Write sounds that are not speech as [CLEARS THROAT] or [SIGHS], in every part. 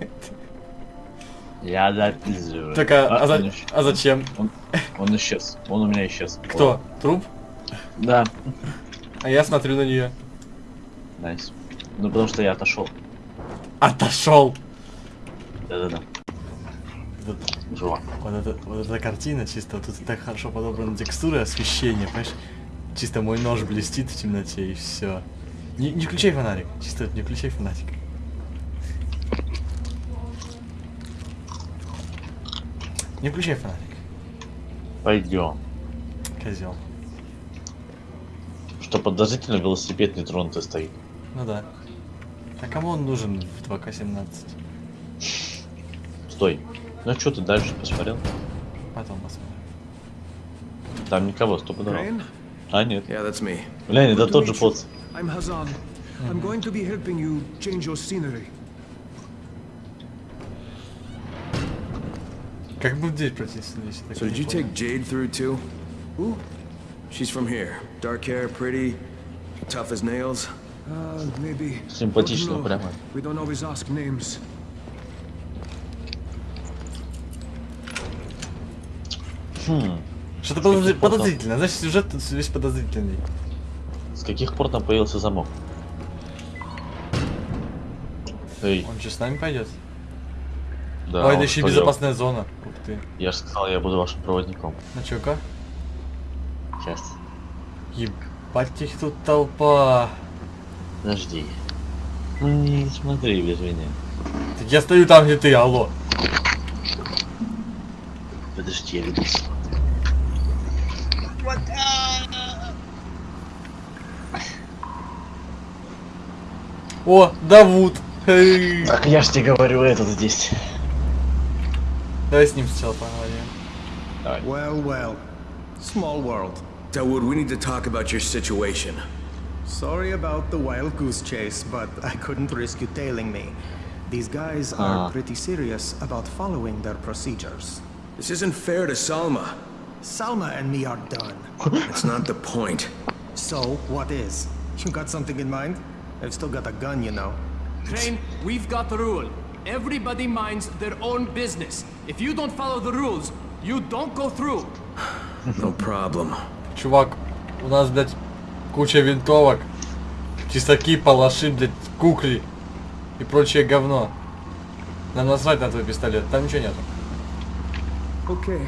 [LAUGHS] Я запиздываю. Так, а, а, он, за- а зачем? Он исчез. Он у меня исчез. Кто? Труп? Да. А я смотрю на нее. Nice. Ну потому что я отошел. Отошел. Да-да-да. Вот, Жива. вот это, вот эта картина чисто, тут так хорошо подобраны текстуры освещения, понимаешь? Чисто мой нож блестит в темноте и все. Не, не включай фонарик, чисто не включай фонарик. Не включай фонарик, Пойдем. козел. Что подозрительно велосипед нетронутый стоит. Ну да. А кому он нужен в 2К17? Стой. Ну что ты дальше посмотрел? Потом посмотрим. Там никого. Crane? А, нет. Yeah, that's me. Глянь, это тот же поц. I'm Hazan. I'm going to be helping you change your scenery. Как бы в дверь так So did you понял? take Jade through too? Who? She's from here. Dark hair, pretty, tough as nails. Uh, maybe. Симпатично know. прямо. We don't always ask names. Хм. Что-то подозр- подозрительно, значит сюжет тут весь подозрительный. С каких пор там появился замок? Эй, Он что, с нами пойдет? Да. Ой, это еще безопасная зона. Ух ты. Я же сказал, я буду вашим проводником. Ну чё-ка? Сейчас. Ебать их тут толпа. Подожди. Ну не смотри без меня. Так я стою там, где ты, алло. Подожди, я веду. О, Давуд. Так я ж тебе говорю, этот здесь. Давай с ним сначала поговорим. Давай. Well, well. Small world. Dawood, we need to talk about your situation. Sorry about the wild goose chase, but I couldn't risk you tailing me. These guys are Ah. pretty serious about following their procedures. This isn't fair to Salma. Salma and me are done. [LAUGHS] That's not the point. So, what is? You got something in mind? I've still got a gun, you know. Crane, we've got the rule. Everybody minds their own business. If you don't follow the rules, you don't go through. [SIGHS] No problem. Чувак, у нас, блядь, куча винтовок, тесаки, палаши, блядь, кукли и прочее говно. Нам насрать на твой пистолет, там ничего нету. Okay.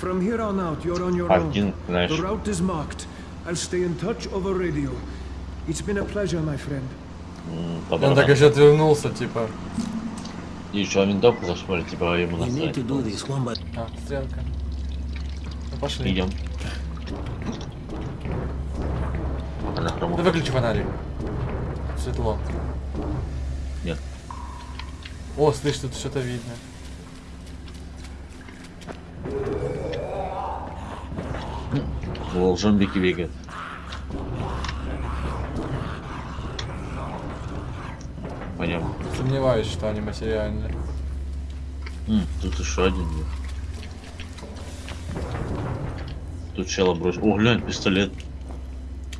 From here on out, you're on your own. Один, знаешь, The route is marked. I'll stay in touch over radio. It's been a pleasure, my friend. м, Он по-моему, так еще отвернулся, типа. И еще винтовку зашморить, типа ему this one by А, стрелка. Ну пошли. Идем. Да выключи фонарик. Светло. Нет. О, слышь, тут что-то видно. Вол, зомбики бегают. Понятно. Сомневаюсь, что они материальные. М, тут еще один есть. Тут чела бросил. О, глянь, пистолет.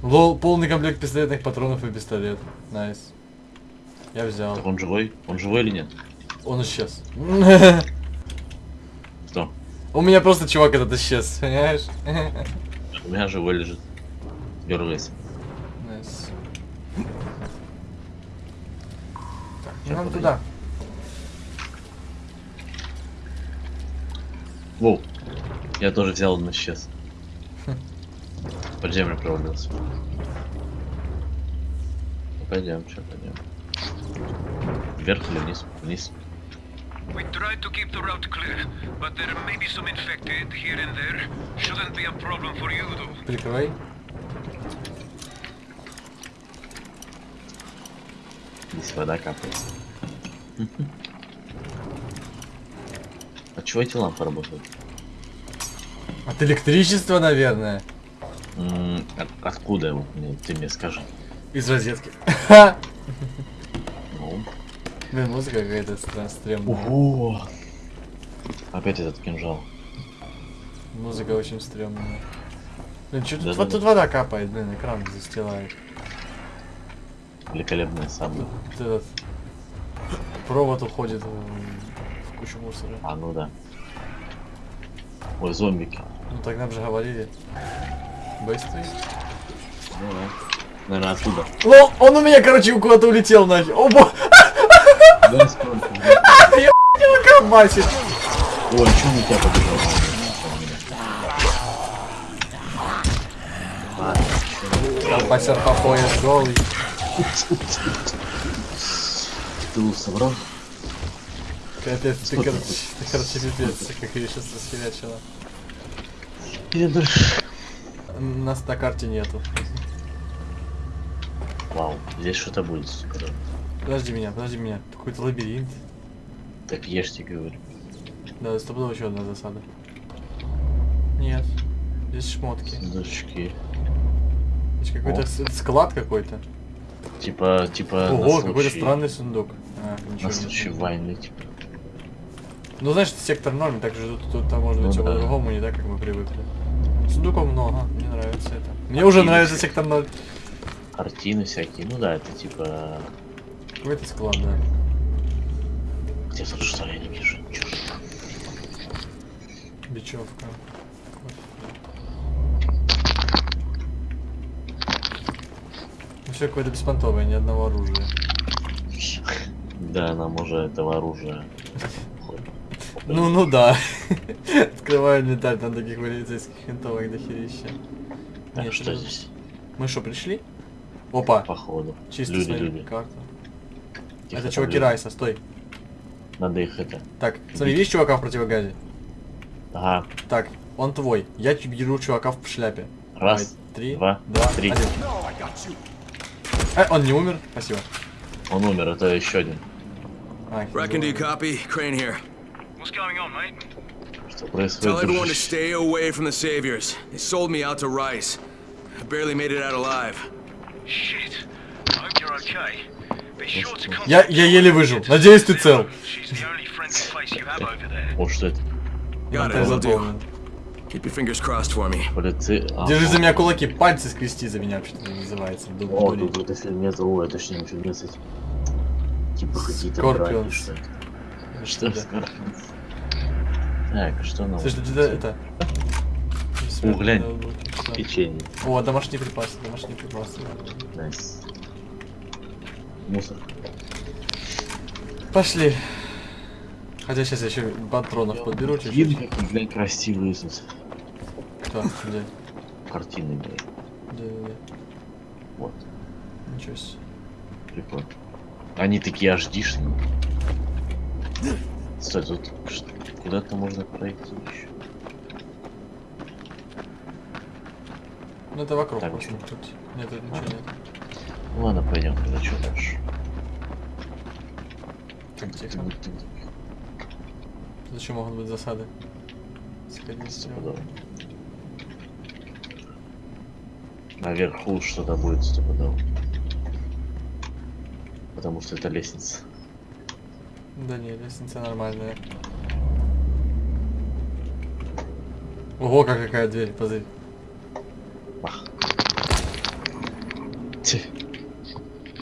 Lol, полный комплект пистолетных патронов и пистолет. Nice. Я взял. Так он живой? Он живой или нет? Он исчез. Кто? У меня просто чувак этот исчез, понимаешь? У меня живой лежит. Дергайся. Nice. Ща, нам туда. Воу. Я тоже взял, он исчез. Под землю провалился. Ну, Пойдем, что пойдем. Вверх или вниз? Вниз. We tried to keep the route clear, but there may be some infected here and there. Shouldn't be a problem for you, though. Прикрывай. Здесь вода капает. А чего эти лампы работают? От электричества, наверное. М, от- откуда мне, ты мне скажи? Из розетки. Ну. Блин, музыка какая-то стрёмная. Ого! Опять этот кинжал. Музыка очень стрёмная. Блин, что тут, вот тут вода капает, блин, экран застилает. Великолепная сабля. Вот этот. провод уходит в, кучу мусора. А, ну да. Ой, зомбики. Ну так нам же говорили. Быстрый. Ну да. Наверное, оттуда. О, он у меня, короче, куда-то улетел нафиг. О, бо... Да, сколько? [LAUGHS] Колбасит. Ой, что у тебя побежал? Колбасер по пояс голый. Ты лук собрал? Капец, ты, короче, ты, короче, пипец, как ее сейчас расхерячила. Дальше? Нас на карте нету. Вау, здесь что-то будет, сука. Подожди меня, подожди меня. Какой-то лабиринт. Так я ж тебе говорю. Да, стопудово еще одна засада. Нет. Здесь шмотки. Дочки. Здесь какой-то склад какой-то. Типа, типа, Ого, какой-то странный сундук. А, На случай войны, типа. Ну, это сектор норм, так же тут, тут там может Ну быть все да. по-другому, не так, как мы привыкли. Сундуков много, мне нравится это. Мне уже Активность. нравится сектор ноль. Картины всякие. Ну да, это типа... Какой-то склад, да. Где тут что я не вижу? Чё? Бечевка. Ну все какое-то беспонтовое, ни одного оружия. Да, нам уже этого оружия. Ну, ну да. [LAUGHS] Открываю инвентарь, там таких полицейских винтовок дохерища. Так, Нет, что здесь? Мы что, пришли? Опа, Походу. чисто люди, смотри, люди. карта. Тихо Это чуваки люди. Райса, стой. Надо их это. Так, смотри, видишь чувака в противогазе? Ага. Так, он твой. Я беру чувака в шляпе. Раз, Давай, три, два, два, три. один. Э, он не умер? Спасибо. Он умер, это еще один. А, Reckon, do you copy? Crane here. What's going on, mate? Что Tell происходит? everyone to stay away from the saviors. They sold me out to Rice. I barely made it out alive. Shit. I hope you're okay. Be sure to contact Я, я еле выжил. Надеюсь, ты цел. О, что это? Got it, Держи за меня кулаки, пальцы скрести за меня, вообще-то называется. О, тут вот если нет, о, это точнее 14. Типа какие-то Скорпионс. браки, что? Что. Скорпионс? Так, что нам? Слушай, это, это... О, глянь. Что? Печенье. О, домашние припасы, домашние припасы. Nice. Мусор. Пошли. Хотя сейчас я еще патронов подберу Блин, чуть-чуть. какие, блин, красивые Иисус. Что? Где? Картины, блин. Где, где, где? Вот, Ничего себе. прикольно. Они такие HD-шные. Стой, тут куда-то можно пройти еще. Ну это вокруг Так, просто чё? тут. Нет, тут ничего Ага. нет. Ну ладно, пойдем, тогда что дальше? Так, тихо. Еще могут быть засады. Сходи с Стопудово. Наверху что-то будет стопудово. Потому что это лестница. Да не, лестница нормальная. Ого, как какая дверь, позырь. Бах.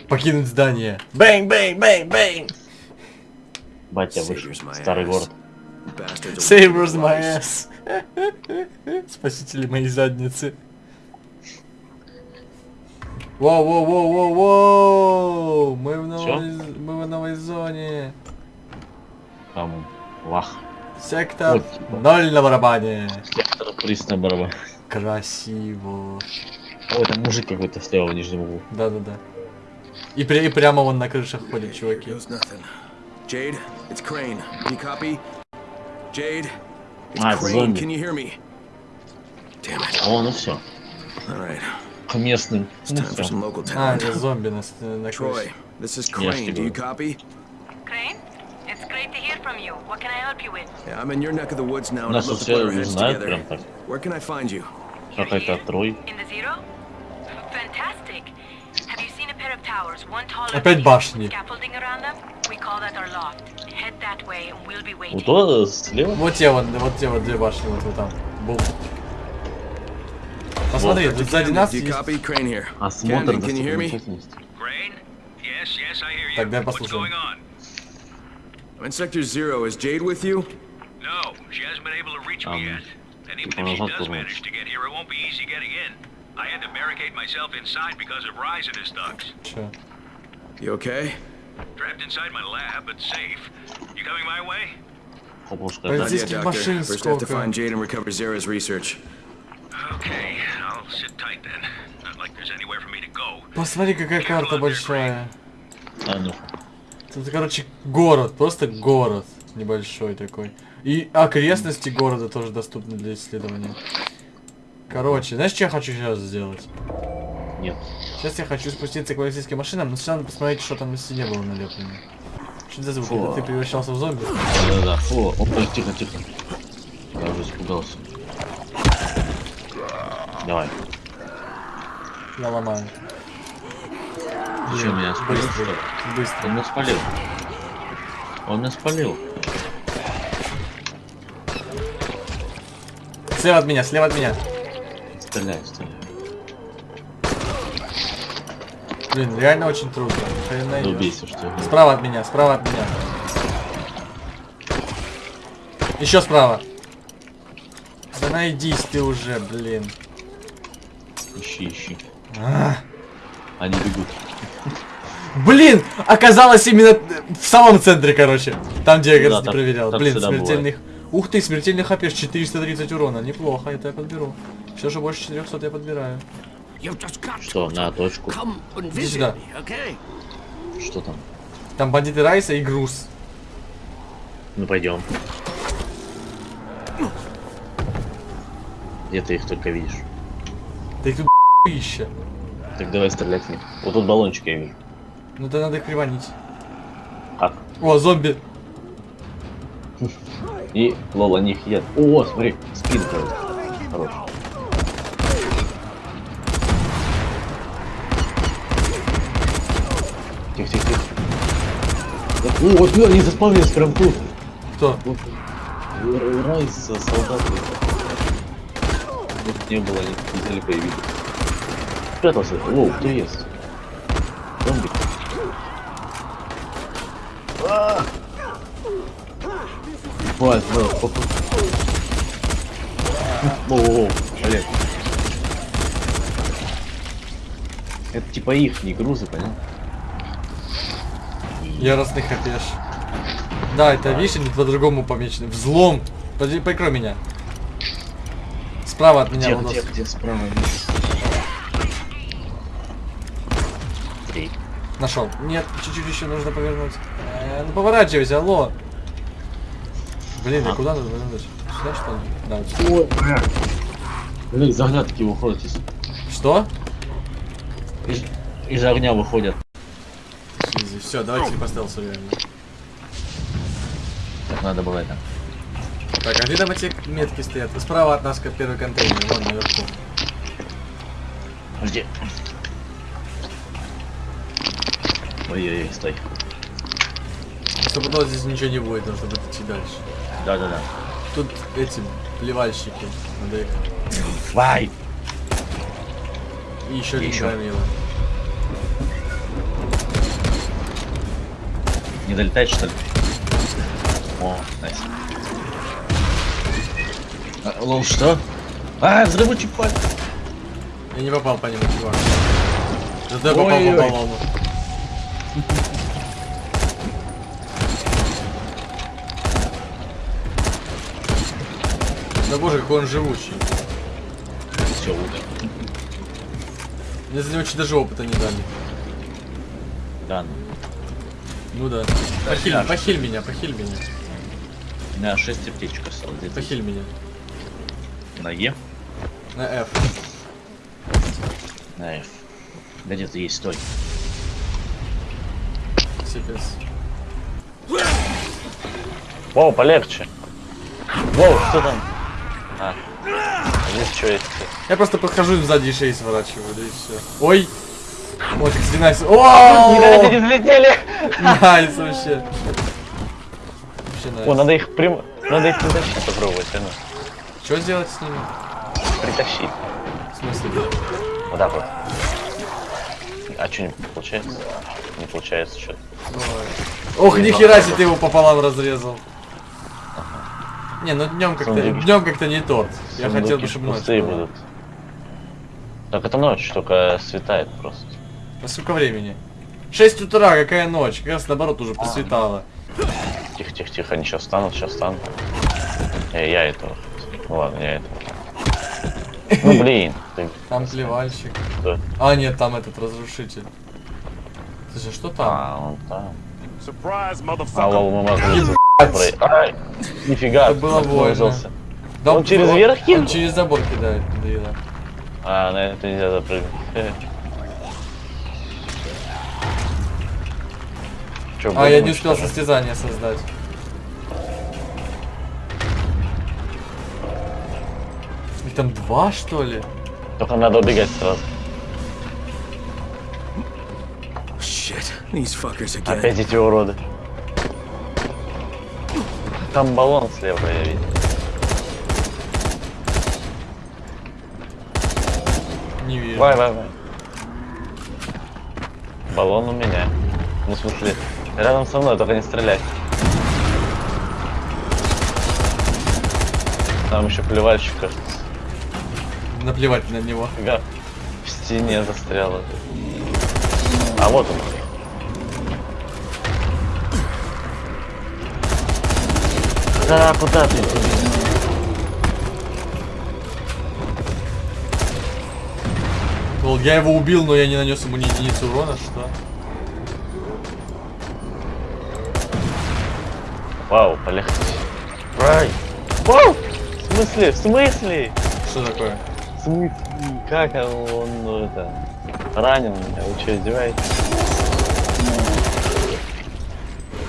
Покинуть здание. Bang, bang, bang, bang. Батя вышел. Старый город. Savers my ass. [LAUGHS] Спасители моей задницы. Воу, воу, воу, воу, воу! Мы в новой, мы в новой зоне. Там вах. Сектор Вот, типа. ноль на барабане. Сектор приз на барабан. Красиво. Ой, там мужик какой-то слева в нижнем углу. Да-да-да. И, пря- и прямо вон на крышах ходят чуваки. goes nothing. Jade, it's Crane. Can you copy? Jade, it's Ah, it's Crane. zombie. Can you hear me? Damn it. О, ну все. All right. К местным. Ну А, это зомби на, с- на Troy, крыше. this is Yes, Crane. Do you Steve. copy? Crane? It's great to hear from you. What can I help you with? Yeah, I'm in your neck of the woods now, and Нас I'd love тут to put все our heads знают together. прям так. Where can I find you? Как это Трой? In the Zero? Fantastic. Have you seen a pair of towers, one taller Опять башни. with scaffolding around them? We call that our loft. Head that way and we'll be У waiting. то слева? Вот те вот, вот те вот две башни, вот, вот там. Бум. Посмотри, тут сзади нас Do you есть... copy? Crane here. Осмотр Camden, can you hear me? достопримечательности. Crane? Yes, yes, I hear you. Тогда What's послушаем. going on? I'm in Sector Zero. Is Jade with you? No, she hasn't been able to reach Um, me yet. And even типа if she назад does повернуться. manage to get here, it won't be easy getting in. I had to barricade myself inside because of Rise and his thugs. Че? You okay? Trapped inside my lab, but safe. You coming my way? Хлопушка, Ой, да? здесь Yeah, тут Doctor. машин First, I have to сколько. find Jade and recover Zara's research. Посмотри, какая карта большая. А, ну. Тут, короче, город, просто город небольшой такой. И окрестности города тоже доступны для исследования. Короче, знаешь, что я хочу сейчас сделать? Нет. Сейчас я хочу спуститься к полицейским машинам, но сначала надо посмотреть, что там на стене было налеплено. Что это за звук? Ты превращался в зомби? Да-да-да. О, опа, тихо, тихо. Я уже испугался. Давай. Я ломаю. Ты что, меня спалил, что ли? Быстро. Он меня спалил. Он меня спалил. Слева от меня, слева от меня. Стреляй, стреляй. Блин, реально очень трудно. Убейся, что ли. Справа от меня, справа от меня. Еще справа. Да найдись ты уже, блин. Ищи, ищи. А. Они бегут. Блин, оказалось именно в самом центре, короче. Там, где я Да, не проверял. так Блин, смертельных... Ух ты, смертельный хапеш, 430 урона. Неплохо, это я подберу. Все, что больше 400 я подбираю. Что, на точку? Иди сюда. Что там? Там бандиты Райса и груз. Ну пойдем. Где ты их только видишь? Да их тут ища. Так давай стрелять в них. Вот тут баллончик я вижу. Ну да надо их приманить. Как? О, зомби. И лол, они их едят. О, смотри, спинка. Хорош. Тихо, тихо, тихо. О, вот они заспавнились прям тут. Кто? Вот. Р- Рай Вот не было, они не взяли появились. Спрятался. О, кто есть? Зомби. Ой, ой, оп. О, блин. Это типа их, не грузы, понятно? Яростный хапеш. Да, это видишь, они по-другому помечены. Взлом. Подожди, прикрой меня. Справа от меня, Где, где, где, справа? Три. Нашел. Нет, чуть-чуть еще нужно повернуть. Э, ну поворачивайся, алло. Блин, а А. куда надо повернуть? Сюда что ли? Да, вот сюда. Ой, бля. Блин, из огня такие выходят. Из, Что? из, из огня выходят. Все, давайте поставил реально. Так надо было это. Так, а где там эти метки стоят? Справа от нас как первый контейнер, вон наверху. Где? Ой-ой-ой, стой. Стопудово здесь ничего не будет, нужно будет идти дальше. Да-да-да. Тут эти плевальщики. Надо их. Вай! И еще один громила. Не долетает, что ли? О, найс. А, лол, что? А, взрывучий палец! Я не попал по нему, чувак. Зато я попал по баллону. Да боже, какой он живучий. Все, умер. Мне за него чуть даже опыта не дали. Да, ну. Ну да. Похиль, я- похиль меня, похиль меня. Меня 6 аптечек осталось. Похиль меня. На E? На F. На F. Да где ты есть, стой. Сипец. Воу, полегче. Воу, что там? А, здесь что есть? Я просто подхожу и сзади шеи сворачиваю, да и все. Ой! Вот как стена. с- О! не взлетели! Nice вообще. Вообще О, найс. надо их прям... Надо их притащить попробовать, а ну. Что сделать с ними? Притащить. В смысле? Вот так вот. А что не получается? Не получается что-то. Ох, нихера себе ты его пополам разрезал. Не, ну днем как-то днем как-то не торт. Я хотел бы, чтобы ночь. пустые была. будут. Так это ночь, только светает просто. А сколько времени? 6 утра, какая ночь? Как раз наоборот уже посветало. Тихо, тихо, тихо, они сейчас встанут, сейчас встанут. Э, я этого. Ладно, я этого. [LAUGHS] Ну блин, ты Там плевальщик. кто? А, нет, там этот разрушитель. Слушай, что там? А, он там. Surprise, А, мы могли Ай, Нифига, Это было больно. Да он через верх кинул? Он через забор кидает, да. А, на это нельзя запрыгнуть. [LAUGHS] Чё, А, я не успел состязание создать. Там два, что ли? Только надо убегать сразу. Опять эти уроды. Там баллон слева я видел. Не вижу. Вай, вай, вай. Баллон у меня. Ну, в смысле, рядом со мной, только не стрелять. Там еще плевальщик, кажется. Наплевать на него. Фига. В стене застряла. А вот он. Да, куда ты? Lol, я его убил, но я не нанес ему ни единицу урона, что? Вау, полегче. Рай. Вау! В смысле? В смысле? Что такое? Смысле? Как он, ну, это, ранен меня? Вы что, издеваетесь?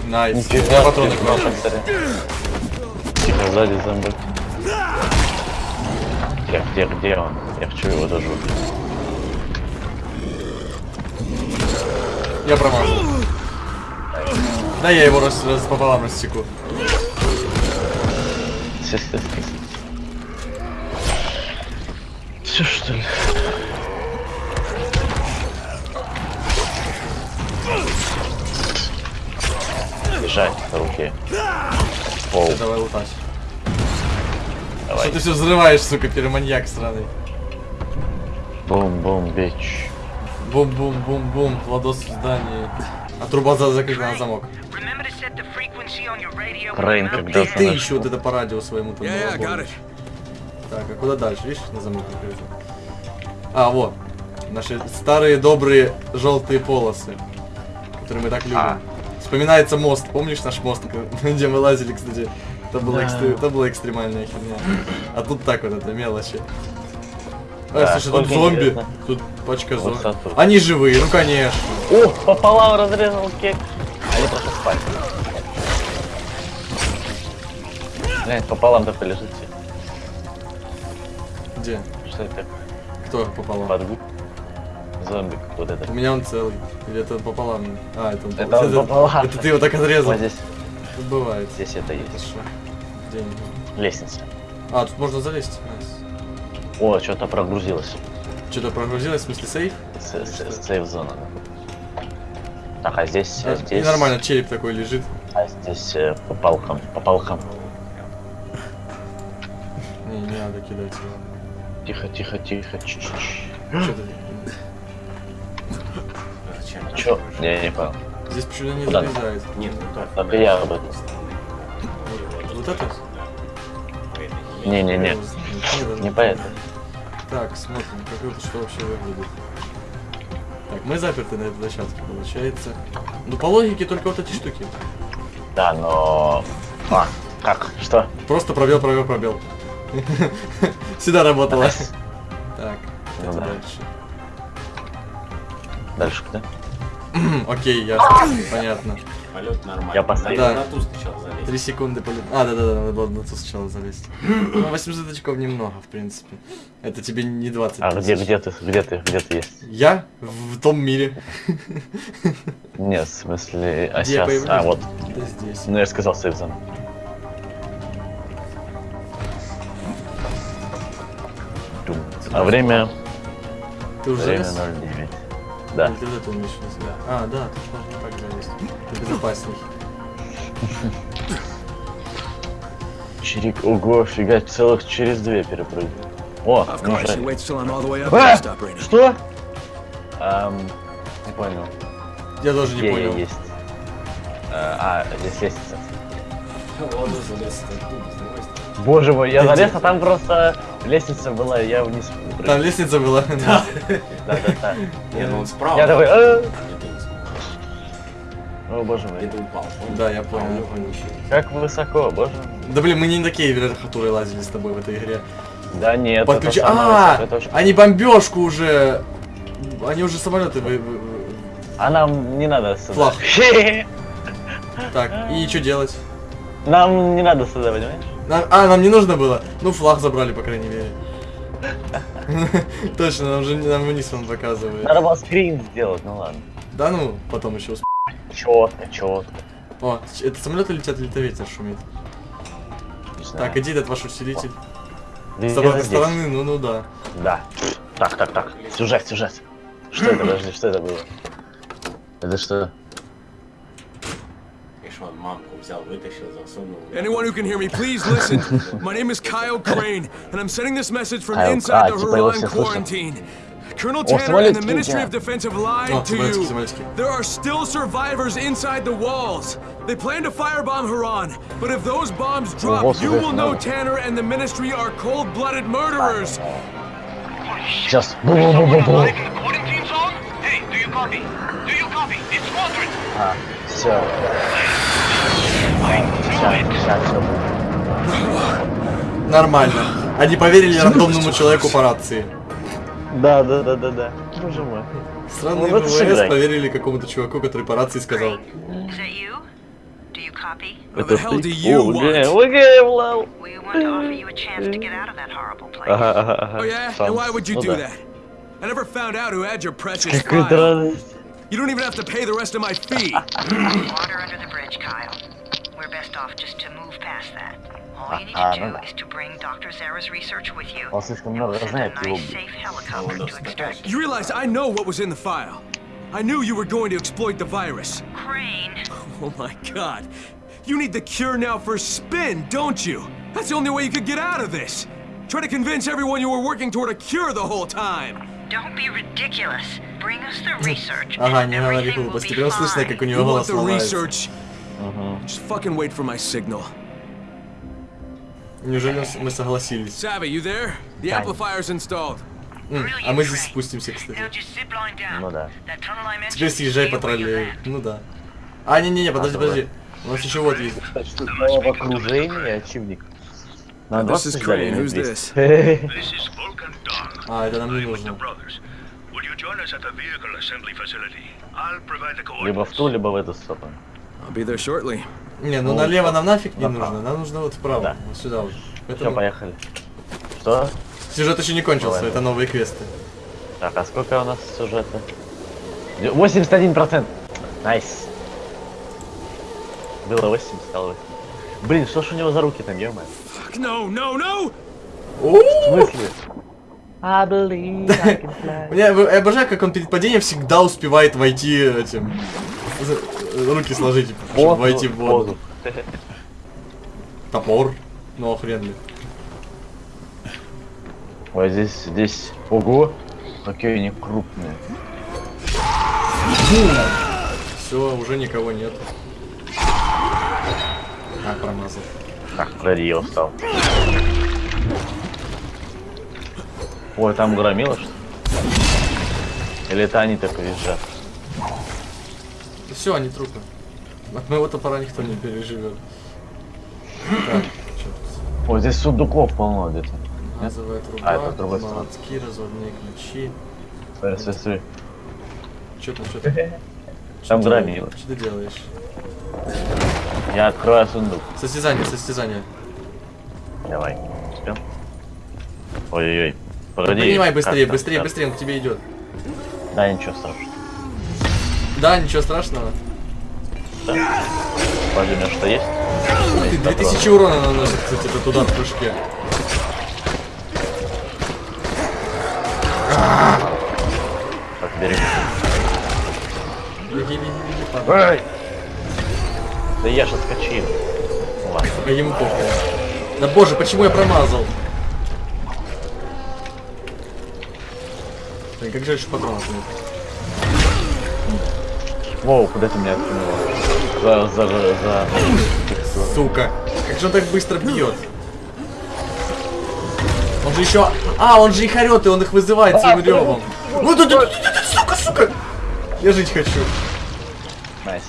Nice. Я патроны кладу. смотри. Тихо, сзади зомби. Где, где, где он? Я хочу его даже убить. Я промазал. Да я его раз, раз пополам рассеку. Все, все, все. Все что ли? Бежать на руке. Оу, Давай лутать. давай. Что ты все взрываешь, сука, пироманьяк сраный. Бум-бум, бич. Бум-бум-бум-бум, Владос в здании. А труба за- закрыта на замок. Your radio. Крейн, Ты, когда ты еще вот это по радио своему там Yeah, Так, а куда дальше? Видишь, на замок закрыто. А, вот. Наши старые добрые желтые полосы, которые мы так любим. А. Вспоминается мост. Помнишь наш мост, где мы [LAUGHS] лазили, кстати? Это была, Да. экстре- это была экстремальная херня. А тут так вот это мелочи. А, Да, слушай, тут зомби. интересно. Тут пачка Вот зомби. вот. Они живые, ну конечно. О, пополам разрезал кек. Они просто спали. Глянь, пополам такой лежит. Где? Что это такое? Кто пополам? Подгуб? Зомбик, вот это. У меня он целый. Или это пополам? А, это он Это он пополам. Это ты его так отрезал. Вот здесь, Бывает. здесь это есть. Хорошо. Деньги. Лестница. А, тут можно залезть. Nice. О, что-то прогрузилось. Что-то прогрузилось, в смысле сейф? Сейф-зона. да. Так, а здесь, А, здесь... И нормально, череп такой лежит. А здесь э, по палкам, по палкам. Не, не надо кидать его. Тихо, тихо, тихо. Ч-ч-ч. Что ты? Чё? Я не понял. Здесь почему-то не Куда? залезает. Так и я об этом. Вот это? Не-не-не, Нет, не по это. Так, смотрим, как это что вообще выглядит. Так, мы заперты на этой площадке, получается. Ну, по логике, только вот эти штуки. Да, но... А, как? Что? Просто пробел, пробел, пробел. [LAUGHS] Всегда работало. Так, Ну да. дальше. Дальше куда? [CLEARS THROAT] Окей, ясно. Понятно. Полет нормальный. Я поставил. Да. На ту сначала залезть. Три секунды полет. А, да, да, да, надо было на ту сначала залезть. [CLEARS THROAT] Ну, 800 очков немного, в принципе. Это тебе не 20 А где, где ты, где ты, где ты есть? Я в том мире. Нет, в смысле, а сейчас, а вот, Да здесь. ну я сказал сейф-зона. Тум. А время, Ты уже время залез? 09. Да. Или ты вот это умеешь? Да. А, да, тут можно так залезть. Это безопасней. Чирик, ого, фига, целых через две перепрыгнул. О, up А! Что? Эм, не понял. Я тоже не Где понял. я есть? Э, а, здесь лестница. Боже мой, я Ты залез, а там просто лестница была, я вниз прыгнул. Там лестница была. Да. Да, да, да. Не, ну он справа. Я «А!» Он справа. О, боже мой. Где-то упал. Да, я а понял. ничего. Как высоко, боже мой. Да блин, мы не на такие верхотуры лазили с тобой в этой игре. Да нет, Подключи... это самое А, они бомбежку уже... Они уже самолеты... вы- А нам не надо сюда. Флаг. [LAUGHS] Так, и что делать? Нам не надо сюда, понимаешь? Нам- А, нам не нужно было? Ну, флаг забрали, по крайней мере. [LAUGHS] Точно, нам же нам вниз он показывает. Надо было скрин сделать, ну ладно. Да ну, потом еще усп... Четко, четко. О, это самолеты летят или это ветер шумит? Так, где этот ваш усилитель? С Везде обратной стороны, ну ну да. Да. Так, так, так. Сюжет, сюжет. Что это, подожди, что это было? Это что? Anyone who can hear me, please listen. [LAUGHS] My name is Kyle Crane, and I'm sending this message from Kyle, inside the Huron quarantine. Colonel Tanner and the Ministry of Defense have lied to you. There are still survivors inside the walls. They plan to firebomb Haran, but if those bombs drop, you will know Tanner and the Ministry are cold-blooded murderers. Just boom, boom, boom, boom. Hey, do you copy? Do you copy? It's Squadron! Ah, so... Нормально. Они поверили рандомному человеку по рации. Да, да, да, да, да. Боже мой. Странные Ну, ВВС поверили какому-то чуваку, который по рации сказал. Do you О, place. Ага, ага, ага. Oh? Сам- ну да. I never found out who had your precious file. You don't even have to pay the rest of my fee. Water under the bridge, Kyle. We're best off just to move past that. All you need Ah, to no, do no. is to bring Dr. Zara's research with you. Он слишком and we'll много send a знает, его nice, safe helicopter Он to extract you. You realize I know what was in the file. I knew you were going to exploit the virus. Crane, [LAUGHS] Oh my god. You need the cure now for spin, don't you? That's the only way you could get out of this. Try to convince everyone you were working toward a cure the whole time. don't be ridiculous. Bring us the research. Ага, and не говори everything will глупости. be Прям слышно, fine. как у You него want голос the ломается. research? Just fucking wait for my signal. Неужели мы согласились? Savvy, you there? The amplifier's installed. А мы здесь спустимся, кстати. Ну да. Теперь съезжай по троллею. Ну да. А, не-не-не, подожди, подожди. У нас еще вот есть. Снова в окружении, ачивник. Нам This is 20 Crane. дали, Who's не this? 200. This is Vulcan Dawn. А, это нам не нужно. Либо в ту, либо в эту сторону. Не, ну Ну, налево нам нафиг не направо. нужно, нам нужно вот вправо, Да. вот сюда уже. Все, Поэтому поехали. Что? сюжет еще не кончился, Давай. это новые квесты. Так, а сколько у нас сюжета? 81%. Nice. Было 8, стало 8. Блин, что ж у него за руки там, Fuck, no, no, no! В смысле? I believe I can fly. [LAUGHS] Я обожаю, как он перед падением всегда успевает войти этим... з- Руки сложить, чтобы войти в воду. Топор. Ну охрен ли. Ой, здесь, здесь... Ого! Какие они крупные. Все, уже никого нет. А, промазал. Так, радио стал. Ой, там громило что ли? Или это они так визжат? Все, они трупы. От моего топора никто не переживет. Так, тут? Ой, здесь сундуков полно где-то. Газовая труба, А, это с другой стороны. молотки, разводные ключи. Смотри, смотри, смотри. Чё там, чё там? Там ты- Что ты делаешь? Я открою сундук. Состязание, состязание. Давай. Успел? Ой-ой-ой. Погоди. Принимай как быстрее, быстрее, быстрее, он к тебе идет. Да, ничего страшного. Да, ничего страшного. У меня что есть? Ты 2000 урона наносит, кстати, этот удар в прыжке. Так, бери. Беги, беги, беги, падай. Эй! Да я же отскочил. Ну ладно. А ему похуй. Да боже, почему я промазал? Блин, как жаль, что патронов нет. Воу, куда ты меня откинула? За, за, за, за... Сука. Как же он так быстро бьет? Он же еще... А, он же их орет, и он их вызывает своим ревом. Вот тут, сука, сука! Я жить хочу. Nice.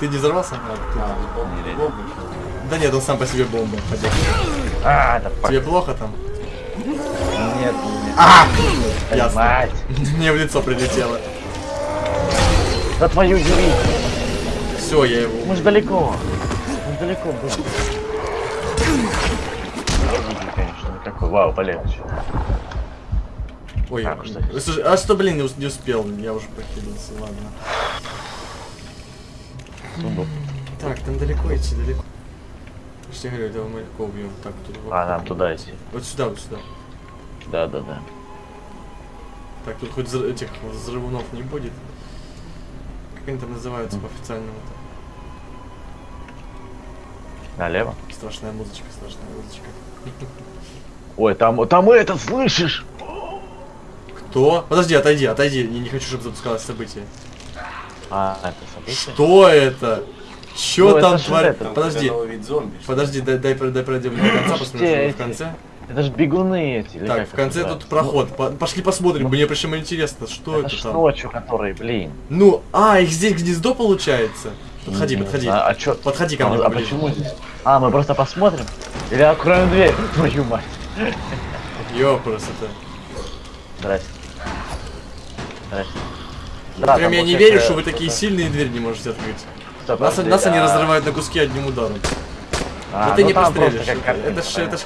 Ты не взорвался? А, А. Да нет, он сам по себе бомба. А, да. Тебе плохо там? Нет, нет. А! Ясно. [LAUGHS] Мне в лицо прилетело. Да твою дивизию. Все, я его... Мы же далеко. Мы далеко были. Видео, конечно, никакой. Вау, полегче. Ой, А, что? слушай, а что, блин, не, ус- не успел? Я уже прокинулся, ладно. Сундук. Так, там далеко идти, далеко. Я же тебе говорю, давай мы легко убьем. Так, тут вот. А, нам туда идти. Вот сюда, вот сюда. Да, да, да. Так, тут хоть взрыв- этих взрывунов не будет. Как они там называются по официальному? Налево. Страшная музычка, страшная музычка. [LAUGHS] Ой, там, там это слышишь? Кто? Подожди, отойди, отойди. Я не хочу, чтобы запускалось событие. А, это событие? Что это? Чё Ну, там творится? Подожди, подожди, дай, дай, дай пройдем до конца, посмотрим, в конце. Это же бегуны эти. или Так, в конце это тут проход. По- Пошли посмотрим, мне причем интересно, что Ну, это это там. ночью, который, блин. Ну, а, их здесь гнездо получается? Подходи, Не подходи. знаю, А чё? Подходи ко А, мне а поближе. почему здесь? А, мы просто посмотрим? Или откроем дверь? [LAUGHS] Твою мать. Ёпрст это. Здрасте. Здрасте. Да, Прям я не верю, что вы такие сильные дверь не можете открыть. Стоп, Нас, нас они а- разрывают на куски одним ударом. а, ты ну не там прострелишь. просто Это, ж, это ж...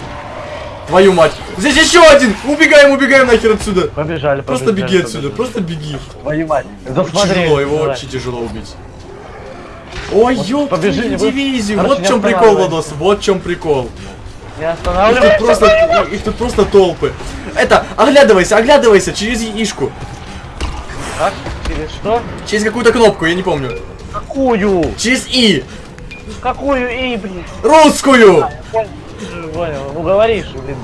Твою мать! Здесь еще один! Убегаем, убегаем нахер отсюда! Побежали, Просто побежали, беги отсюда, побежали. просто беги. Твою мать. Да Очень смотри. тяжело, его давай. очень тяжело убить. Ой, Вот ёб побежи, дивизию! Короче, Вот в чем прикол, останавливайся. Владос, вот в чем прикол. Не Их тут останавливайся. просто, их тут просто толпы. Это, оглядывайся, оглядывайся через яишку. Как? Через что? Через какую-то кнопку, я не помню. Какую? Через И. Какую и, блин? Русскую! Понял, ну говоришь, блин.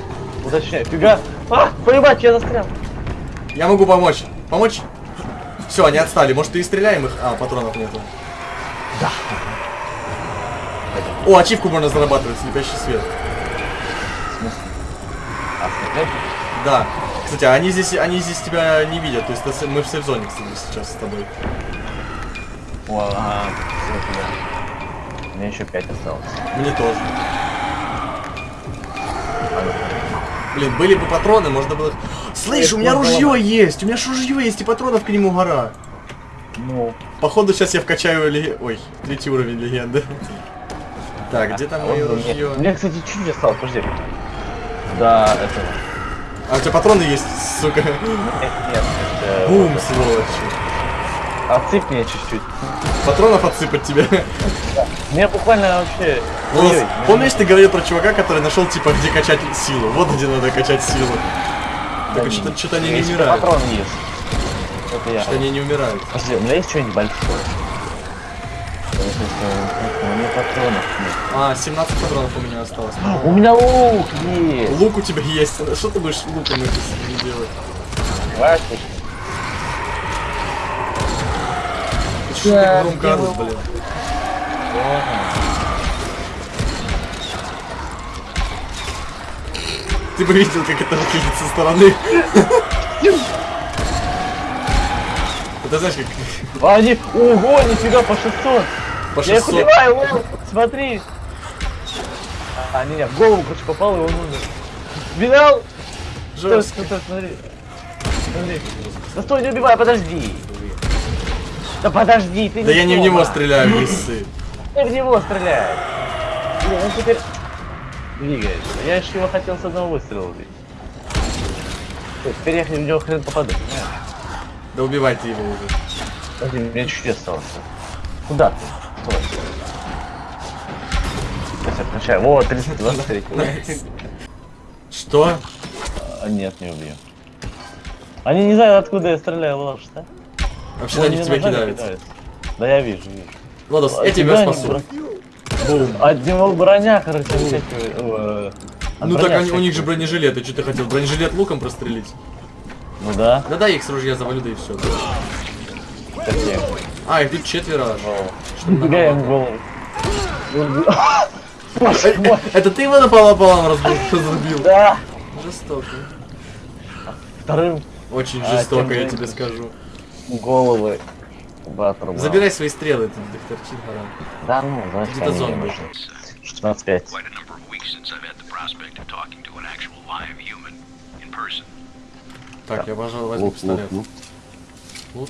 Уточняй. Фига. А, твою мать, я застрял. Я могу помочь. Помочь? Все, они отстали. Может, и стреляем их? А, патронов нету. Да. О, ачивку можно зарабатывать, слепящий свет. А. Да. Кстати, они здесь, они здесь тебя не видят. То есть мы в сейф-зоне, кстати, сейчас с тобой. О, ага, всё, фига. Мне еще пять осталось. Мне тоже. Блин, были бы патроны, можно было... их- Слышь, у меня ружье есть! У меня ж ружье есть, и патронов к нему гора. Ну, Походу сейчас я вкачаю ле... Ой, третий уровень легенды. Так, где там мое мне, ружье? мне, кстати, чуть осталось, подожди. Да, это... А у тебя патроны есть, сука? Нет, нет. Бум, сволочи. Отсыпь мне чуть-чуть. Патронов отсыпать тебе. Мне буквально вообще... Ой-ой, помнишь, ты говорил про чувака, который нашел, типа, где качать силу? Вот где надо качать силу. да что-то что-то они не умирают. патрон есть. Что они не умирают. Подожди, у меня есть что-нибудь большое? У меня патронов нет. А, 17 патронов у меня осталось. У меня лук есть! Лук у тебя есть. Что ты будешь луком это делать? Хватит. Ты что так громко орут, блин? Ты бы видел, как это выглядит со стороны. Это знаешь, как А Они, ого, нифига, по 600! по Я их 600. убиваю, смотри! А, не, не, в голову, короче, попал, и он умер. Видал? Стой, Жестко. стой, стой, смотри. Смотри. Да стой, не убивай, подожди! Да подожди, ты Да я не в него стреляю, не ссы. Ты в него стреляешь. Блин, он теперь двигается. Я еще его хотел с одного выстрела убить. Ой, Теперь я в него хрен попаду. Да убивай ты его уже. Подожди, мне чуть-чуть осталось. Куда ты? Стой. Сейчас я включаю. Вот, 323. [LAUGHS] Что? А, нет, не убью. Они не знают, откуда я стреляю, ложь, да? Вообще они в тебя кидаются. Да я вижу, вижу. Владос, А я тебя спасу. брат. Бум. Броня, короче, всякие, э, Ну так броня они, у них же бронежилеты, что ты хотел? Бронежилет луком прострелить? Ну да, Да дай их с ружья завалю, да и все. А, их тут четверо им голову. [LAUGHS] Мой. Это ты его напалм разбил? Да. Жестоко. Вторым Очень А, жестоко, я тебе скажу. Головы. Батрубал. Забирай свои стрелы, ты доктор Чигара. Да ну, знаешь, Где-то они зомби. не нужны. 16-5. Quite a number of weeks since I've had the prospect of talking to an actual live human in person. Так, я, пожалуй, возьму лук, пистолет. лук. Лут.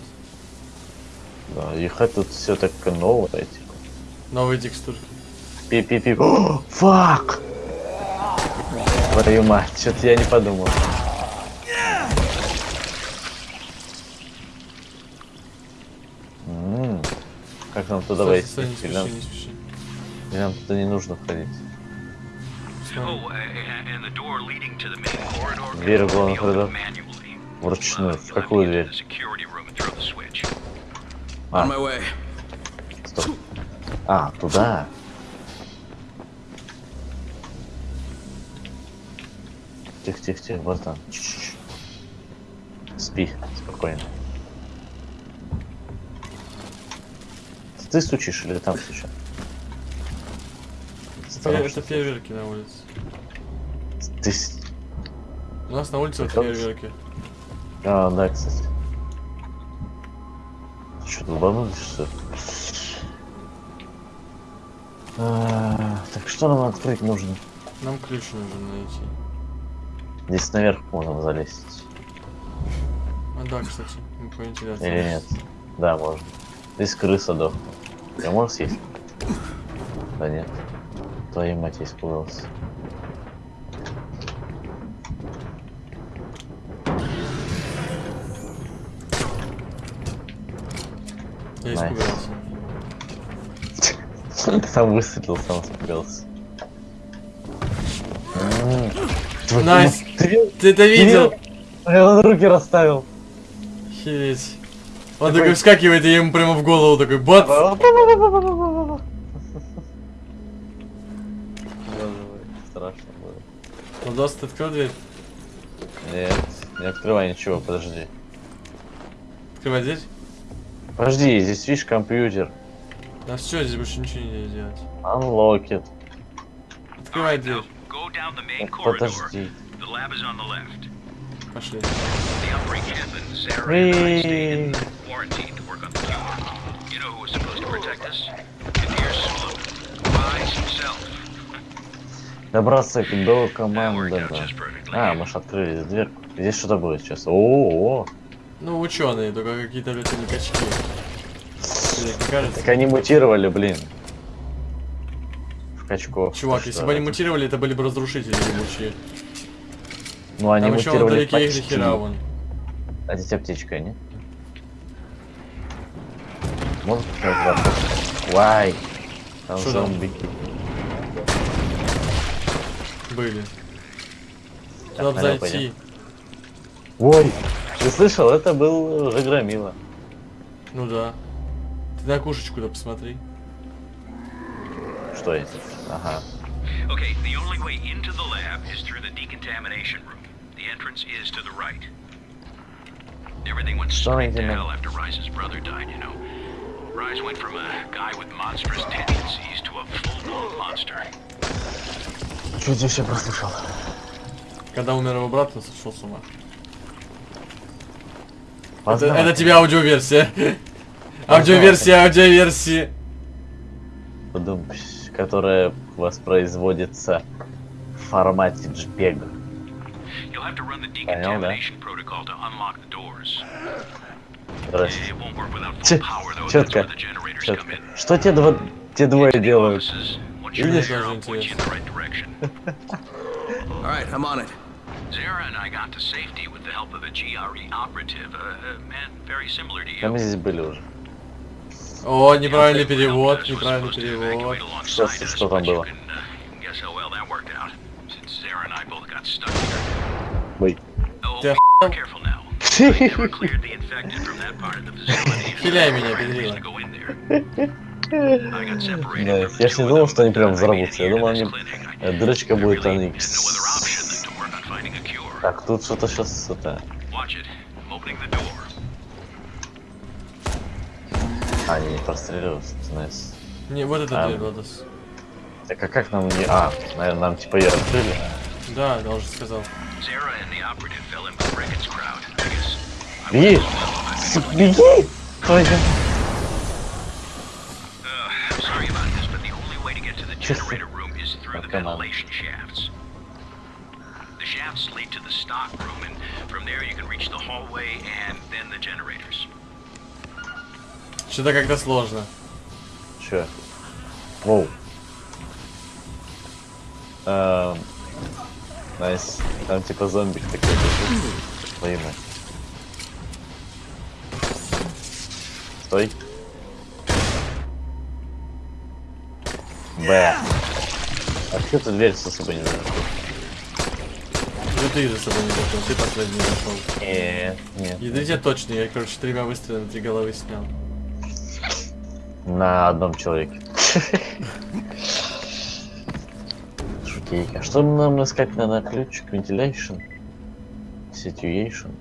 Да, ехать тут все так новое, типа. Новые текстурки. Пи-пи-пи. Фак! Твою мать, что-то я не подумал. М, Как нам туда Стой, войти? стой, не спеши, нам, не спеши. или нам туда не нужно входить? Дверь в can главный be opened коридор. manually. Вручную. В какую дверь? way. Стоп. А, туда. Тихо, тихо, тихо, братан. Спи, спокойно. Ты стучишь или там стучат? Фе- Это фейерверки на улице. Ты... У нас на улице фейерверки. А, да, кстати. Что, долбанулись, что? А, Так что нам открыть нужно? Нам ключ нужно найти. Здесь наверх можно залезть. А да, кстати, вентиляции. Или нет? Да, можно. Здесь крыса дохла. Я можешь съесть? Да нет. Твою мать, я испугался. Я испугался. Сам выстрелил, сам испугался. Мать, Ты это видел? Я руки расставил. Охереть. Он такой вскакивает, и я ему прямо в голову такой бац. Страшно было. Владос, ты открыл дверь? Нет, не открывай ничего, подожди. Открывай дверь. Подожди, здесь видишь компьютер. Да все, здесь больше ничего нельзя делать. Unlocked. Открывай дверь. Corridor. Подожди. The lab is on the left. Пошли. Добраться к до команды. А, мы ж открыли дверку. Здесь что-то будет сейчас. О, Ну, ученые, только какие-то, они качки. Так они мутировали, блин. В качков. Чувак, если бы они мутировали, это были бы разрушители ебучие. Ну, они Там еще мутировали их почти. дохера вон. А здесь аптечка, не? Вопрос? Вай. Там Что там? зомбики. Были. Так, Надо зайти. пойдем. Ой, ты слышал? Это был уже громила. Ну да. Ты на кушечку-то посмотри. Что это? Ага. Okay, the only way into the lab is through the decontamination room. The entrance is to the right. Everything went straight to hell after Rise's brother died, you know. Rise went from a guy with monstrous tendencies to a full-blown monster. Чуть здесь я прослушал. Когда умер его брат, он сошел с ума. Это, это тебе аудиоверсия. Аудиоверсия, аудиоверсии. Подумай, которая воспроизводится в формате JPEG. You'll have to run the Понял, да? decontamination protocol to unlock the doors. Здрасте. It won't work without full Ч- power, though. That's Четко. where the generators come Четко. in. Что те, два, те двое Into the делают? offices. Once Мне you're there, тоже I'll point you in the right direction. All right, I'm on it. Zara and I got to safety with the help of a GRE operative, a, a man very similar to Да мы you. здесь были уже. О, неправильный перевод, неправильный перевод. Что, что там было? Guess how well that worked out. Since Zara and I both got stuck here. Ой. Oh, Ты be careful now. I never cleared the infected from that part of the [LAUGHS] facility. and [LAUGHS] Хиляй меня, there. [LAUGHS] Да, я ж не думал, что они прям взорвутся. Я думал, они э, дырочка будет, они. Так, тут что-то сейчас это. А, они не простреливаются, найс. Не, вот это А. дверь, Владос. Так а как нам не. А, наверное, нам типа ее раскрыли. Да, я уже сказал. Беги! С- Беги! Твою. Чувствую. Наркоман. The shafts lead to the stock room, and from there you can reach the hallway and then the generators. Что-то как-то сложно. Че? Воу. Эм, Nice. Там типа зомбик такой мать. Стой. Б. А что ты дверь за собой не закрыл? Уже ты за собой не зашел, ты последний зашел. Нет, нет. Ядрите точно, я, короче, тремя выстрелами три головы снял. На одном человеке. [LAUGHS] Шутейка. Что нам искать надо? Ключик, ventilation, situation.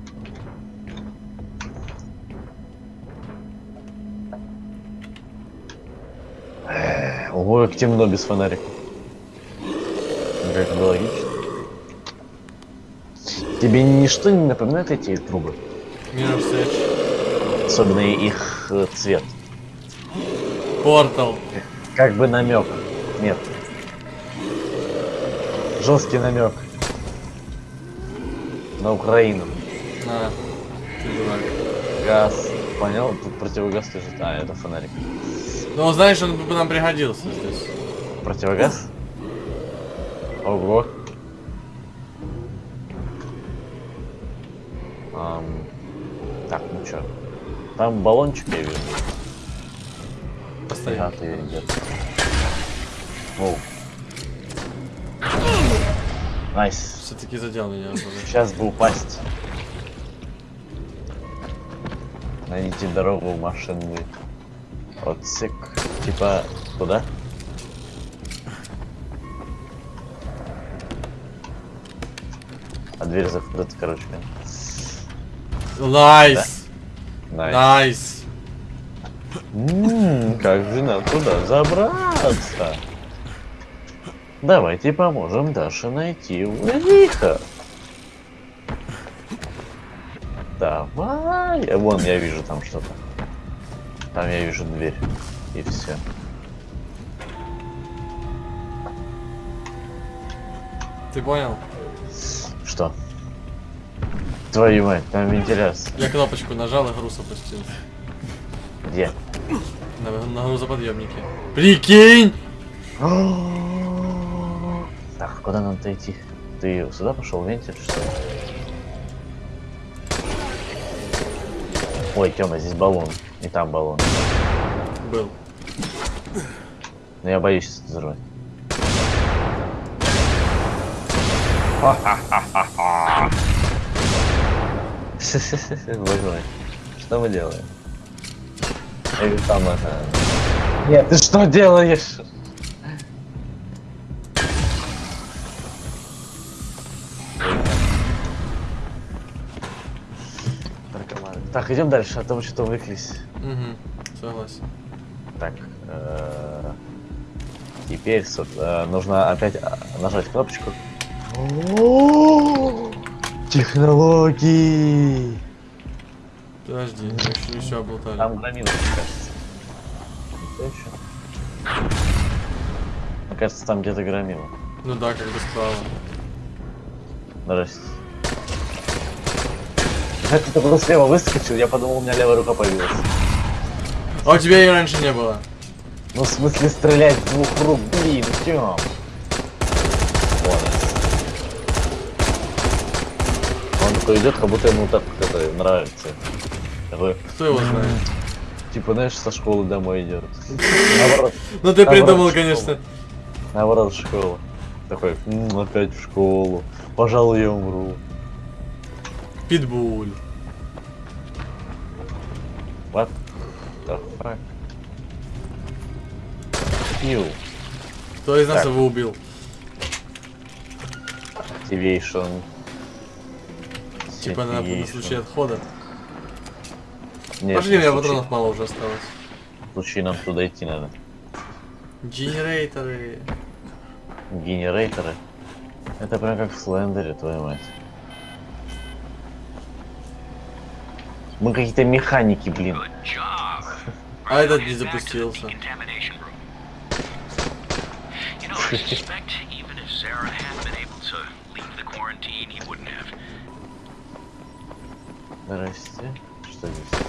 Ого, как темно без фонарика. Ну, Как это логично. Тебе ничто не напоминает эти трубы? Mirror's Edge. Особенно их э, цвет. Портал. Как бы намек. Нет. Жесткий намек. На Украину. На. Ты дурак. Газ. Понял? Тут противогаз лежит. А, это фонарик. Ну, знаешь, он бы нам пригодился здесь. Противогаз? Ого. Ам, Так, ну чё. Там баллончик я вижу. Постоянно. Фига ты идет. Оу. Nice. Все-таки задел меня. Сейчас бы упасть. Найдите дорогу в машинный отсек. Типа, куда? А дверь закрыта, короче. Nice. Nice. Nice. Как же нам туда забраться? Давайте поможем Даше найти выход. Давай. А Вон я вижу там что-то. Там я вижу дверь. И все. Ты понял? Что? Твою мать, там вентиляция. Я кнопочку нажал и груз опустил. Где? На, на грузоподъемнике. Прикинь! [GASPS] [GASPS] Так, куда нам-то идти? Ты сюда пошел, вентиль, что ли? Ой, Тёма, здесь баллон. И там баллон. Был. Но я боюсь это взорвать. [LAUGHS] Боже мой. Что мы делаем? Или там это... Нет, ты что делаешь? Так, идем дальше, а то мы что-то увлеклись. Угу. Согласен. Так, э, теперь э, нужно опять а, нажать кнопочку. Технологии! Подожди, мы еще не все облутали. Там громила, мне кажется. Что еще? Мне кажется, там где-то громила. Ну да, как бы справа. Здрасте. Как [LAUGHS] ты только слева выскочил, я подумал, у меня левая рука появилась. А у тебя ее раньше не было. Ну, в смысле, стрелять с двух рук, блин. Вот. Он такой идет, как будто ему так это нравится. Такой, Кто его знает? типа, знаешь, со школы домой идет. [LAUGHS] Ну ты придумал, в конечно. Наоборот, в школу. Такой, «М, опять в школу. Пожалуй, я умру. Питбуль. What the fuck? Кью. Кто из нас Так. его убил? Activation. Типа на, на случай отхода. Нет, Пошли, у меня патронов мало уже осталось. В случае нам туда идти надо. Генерейторы. Генераторы. Это прям как в Слендере, твою мать. Мы какие-то механики, блин. А этот не запустился. Здрасте. Что здесь?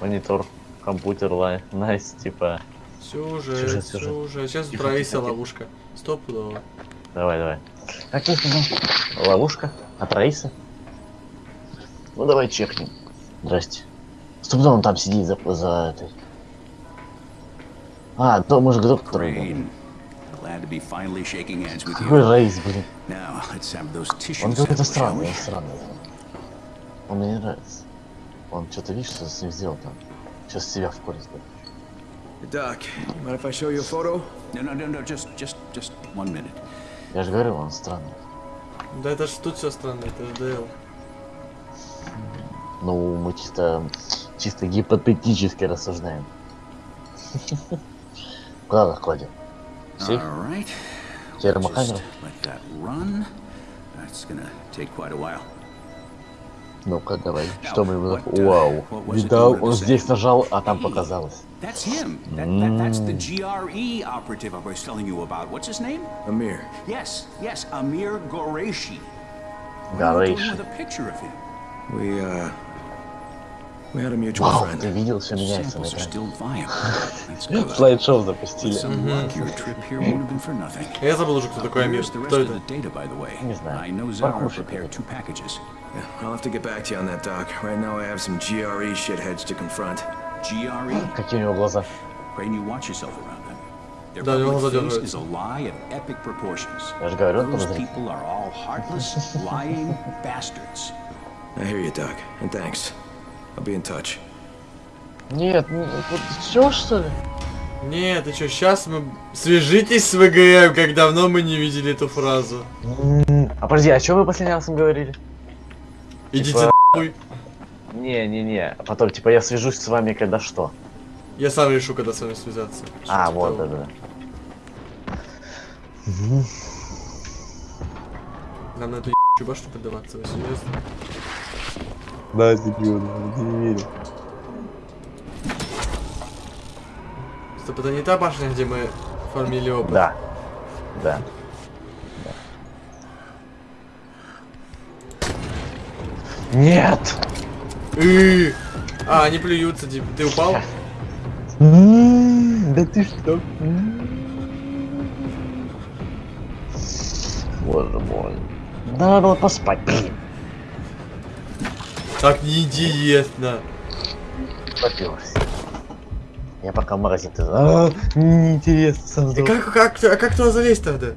Монитор, компьютер, лай, найс, типа. Сюжет, Сюжет, сюжет. сюжет. Сейчас тихо. ловушка. Стопудово. Давай, давай. Как ты сказал? Ловушка? От Раисы? Ну давай чекнем. Здрасте. Стоп, он там сидит за, за этой. А, то мы же к доктору идем. Glad to be finally shaking hands with Какой. Раис, блин. Он какой-то странный, странный. Он мне не нравится. Он что-то, видишь, что с ним сделал там? Сейчас себя в корень. Hey, Doc, you mind if I show you a photo? No, no, no, no. Just, just, just one minute. Я же говорю, он странный. Да это ж тут все странно, это ж ДЛ. Ну, мы чисто, чисто гипотетически рассуждаем. Куда. Термокамера? A while. Ну-ка, давай. Что мы... uh, Вау. Видал, он здесь нажал, а там показалось. That's him. That, that, that's the GRE operative I was telling you about. What's his name? Amir. Yes, yes, Amir Goreshi. What are you Горейши. doing with a picture of him? We, uh... We had a mutual Вау, friend. ты видел, все меняется на Samples are экране. still viable. That's good. Слайд-шоу запустили. Some luck, your trip here won't have been for nothing. Я забыл уже, кто такой Амир. Where's the rest Кто of это? the data, by the way? Не знаю. I know Zara Паркурщик prepared какой-то. two packages. Yeah, I'll have to get back to you on that, Doc. Right now I have some GRE shitheads to confront. GRE? Какие у него глаза? Pray you watch yourself around them. Their Да, его public задерживают. face is a lie of epic proportions. Я же говорю, он Those подозрительный. people are all heartless, [LAUGHS] lying bastards. I hear you, Doc, and thanks. I'll be in touch. Нет, ну, все что ли? Нет, ты чё, сейчас мы... Свяжитесь с ВГМ, как давно мы не видели эту фразу. А подожди, о чем вы последний раз им говорили? Идите Типа- нахуй. Не-не-не. Потом, типа, я свяжусь с вами, когда что? Я сам решу, когда с вами связаться. А, вот, да-да. Нам на эту ебучую башню поддаваться, вы серьезно? Да, серьезно, не верю. Стоп, это не та башня, где мы фармили опыт? Да. Да. Нет! И, А, они плюются, типа, ты упал? Да ты что? Боже мой. Да надо было поспать, блин. Так неинтересно. Попёрся. Я пока в магазин ты... А, неинтересно, сам И как, как, а как туда залезть тогда?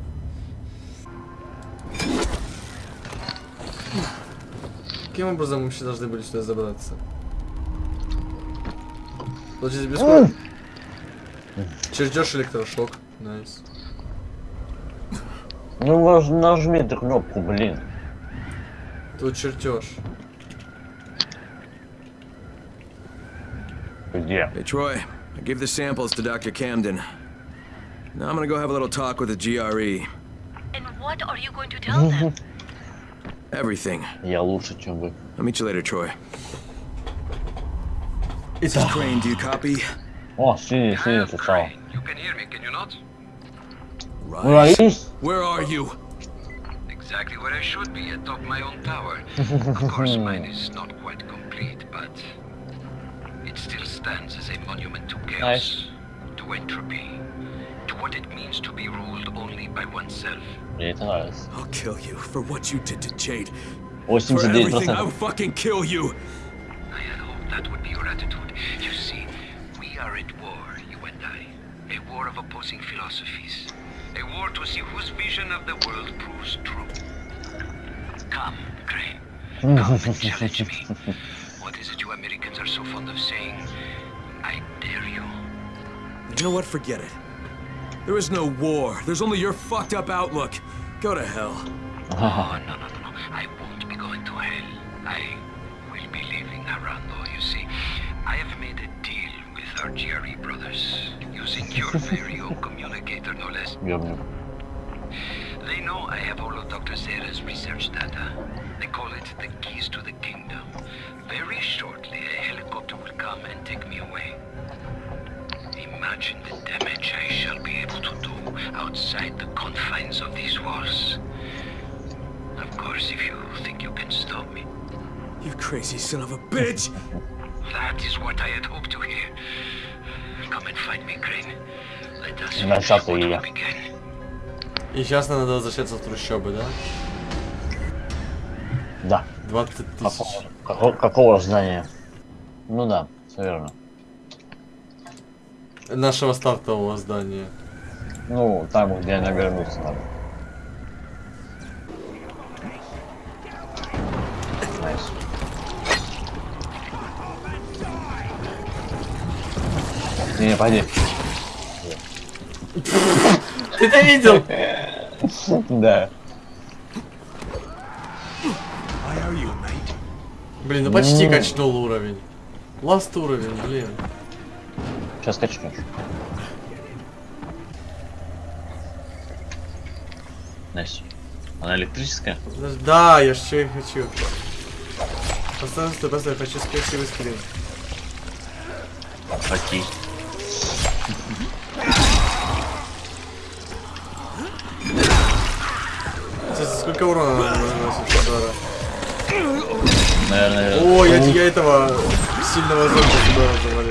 Каким образом мы вообще должны были сюда забраться? Получится без? Чертеж электрошок. Найс. Ну наж- нажми эту кнопку, блин. Тут чертеж. Где? Hey, Troy, I gave the samples to Dr. Camden. Now I'm gonna go have a little talk with the GRE. And what are you going to tell them? [LAUGHS] Everything. Я лучше, чем вы. I'll meet you later, Troy. This is Crane, do you copy? О, синий, синий сначала. You can hear me, can you not? Раис? Where are you? Exactly where I should be, atop my own tower. [LAUGHS] Of course, mine is not stands as a monument to chaos, nice. to entropy, to what it means to be ruled only by oneself. I'll kill you for what you did to Jade. For everything, I'll fucking kill you. I had hoped that would be your attitude. You see, we are at war, you and I. A war of opposing philosophies. A war to see whose vision of the world proves true. Come, Gray. Come and challenge me. [LAUGHS] What is it you Americans are so fond of saying? You know what? Forget it. There is no war. There's only your fucked up outlook. Go to hell. Oh, no, no, no, no. I won't be going to hell. I will be leaving Arando, you see. I have made a deal with our GRE brothers. Using your [LAUGHS] very own communicator, no less. Yum, yum. Outside the confines of these walls. Of course, if you think you can stop me, You crazy son of a bitch! that is what I had hoped to hear. Come and find me, Crane. Let us finish what we began. И сейчас надо возвращаться в трущобы, да? Да. 20 тысяч. Какого, какого, какого здания? Ну да, все верно. Нашего стартового здания. Ну, там, где они вернутся там. Nice. Не, не, пойди. Ты это видел? Да. Блин, ну почти М. качнул уровень. Last уровень, блин. Сейчас качнешь. Nice. Она электрическая? Да, я ж чё и хочу. Поставь, стой, поставь, хочу красивый скрин. Окей. Сейчас, сколько урона надо наносить удара? Наверное. О, я, я этого сильного зомби сюда завалил.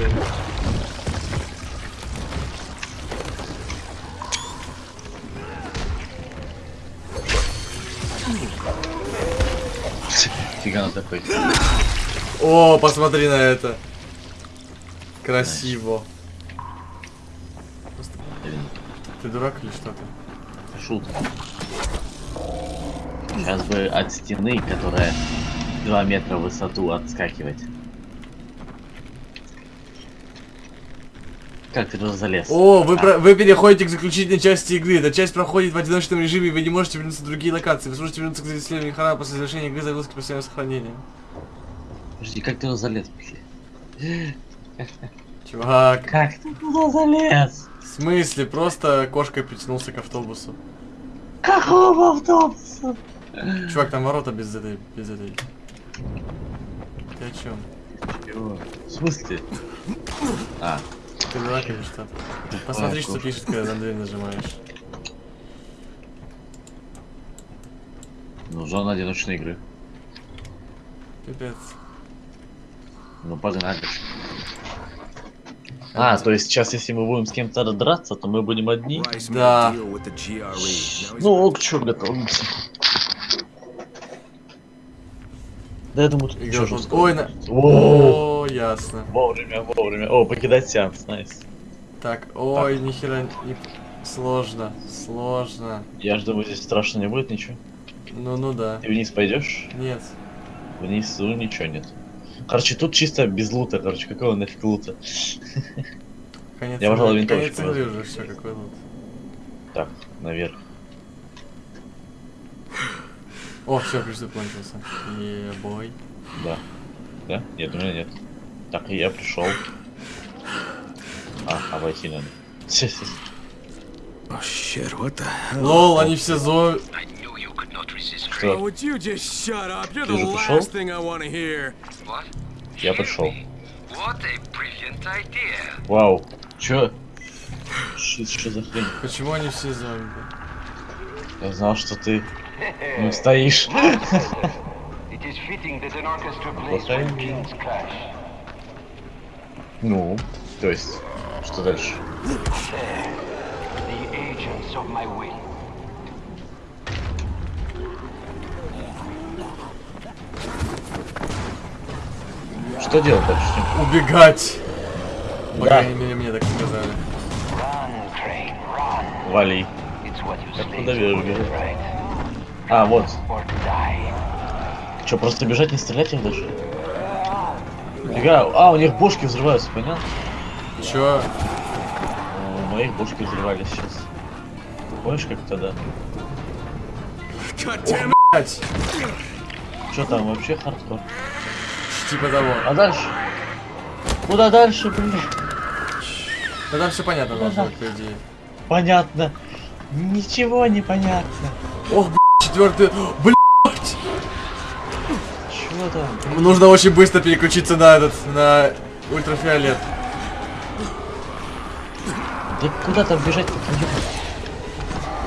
На такой. О, посмотри на это. Красиво. Просто- Ты дурак или что ты? Шутка. Сейчас бы от стены, которая 2 метра в высоту, отскакивать. Как ты туда залез? О, вы, А, про- вы переходите к заключительной части игры. Эта часть проходит в одиночном режиме, и вы не можете вернуться в другие локации. Вы сможете вернуться к исследованию храма после завершения игры загрузки постоянного сохранения. Подожди, как ты туда залез? блин? Чувак. Как ты туда залез? В смысле? Просто кошкой притянулся к автобусу. Какого автобуса? Чувак, там ворота без этой... без этой... Ты о чем? Чего? В смысле? А, Ты дурак или что? Посмотри, что пишет, когда на дверь нажимаешь. ну зона одиночной игры. Пипец. Ну погнали. А, то есть сейчас, если мы будем с кем-то драться, то мы будем одни? Да. he's Ну ок, чё готовимся. Да я думаю, тут ничего жесткого Ой, на... О, О, ясно. Вовремя, вовремя. О, покидать сеанс, найс. Так, ой, нихера не... Сложно, сложно. Я ж думаю, здесь страшно не будет ничего. Ну, ну да. Ты вниз пойдешь? Нет. Внизу ничего нет. Короче, тут чисто без лута, короче, какого нафиг лута. Конец, Я пожалуй, винтовочку конец игры уже, все, какой лут. Так, наверх. О, все, ключ закончился. Ебой. Да. Да? Нет, у меня нет. Так, и я пришел. А, обойти надо. Shit, what the hell? Лол, они все зо... Что? Ты уже пришел? Я пришел. Вау. Чё? Что, что за хрень? Почему они все зомби? Я знал, что ты не стоишь. [LAUGHS] Kings crash. Ну, то есть, что дальше? Что делать дальше? Убегать! По Да. крайней мере, мне так сказали. Вали. Как куда бежишь? А, вот. Че, просто бежать, не стрелять их даже? Фига. А, у них бошки взрываются, понял? Чё? У моих бошки взрывались сейчас. Помнишь, как тогда? Блять, Что там вообще хардкор? типа того. А дальше? Куда дальше, блин? Да там все понятно должно быть, по идее. Понятно. Ничего не понятно. Ох, четвертый. Блять! Чего там? Нужно очень быстро переключиться на этот, на ультрафиолет. Да куда там бежать?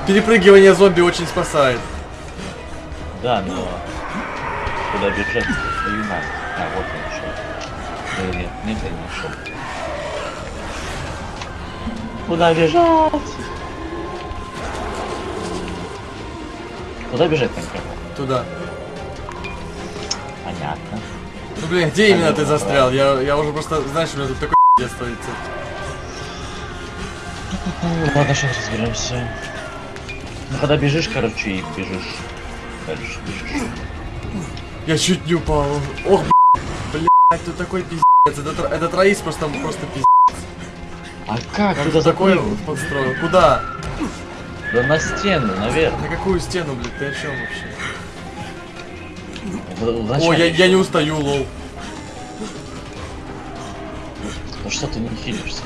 Перепрыгивание зомби очень спасает. Да, но... Куда бежать? Мать. А, вот он ушел. Да нет, нет, я не ушел. Куда бежать? Куда бежать конкретно? Туда. Понятно. Ну блин, где именно ты застрял? Я, я уже просто, знаешь, у меня тут такой [LAUGHS] пиздец творится. Ну, ладно, сейчас разберемся. Ну, когда бежишь, короче, и бежишь. Дальше бежишь. Я чуть не упал. Ох, блядь, тут такой пиздец. Этот, этот Раис просто, просто пиздец. А как? Как ты такой такой? подстроил? Куда? Да на стену, наверное. На какую стену, блядь, ты о чем вообще? В- О, я, я не устаю, лол. Ну что ты не хилишься?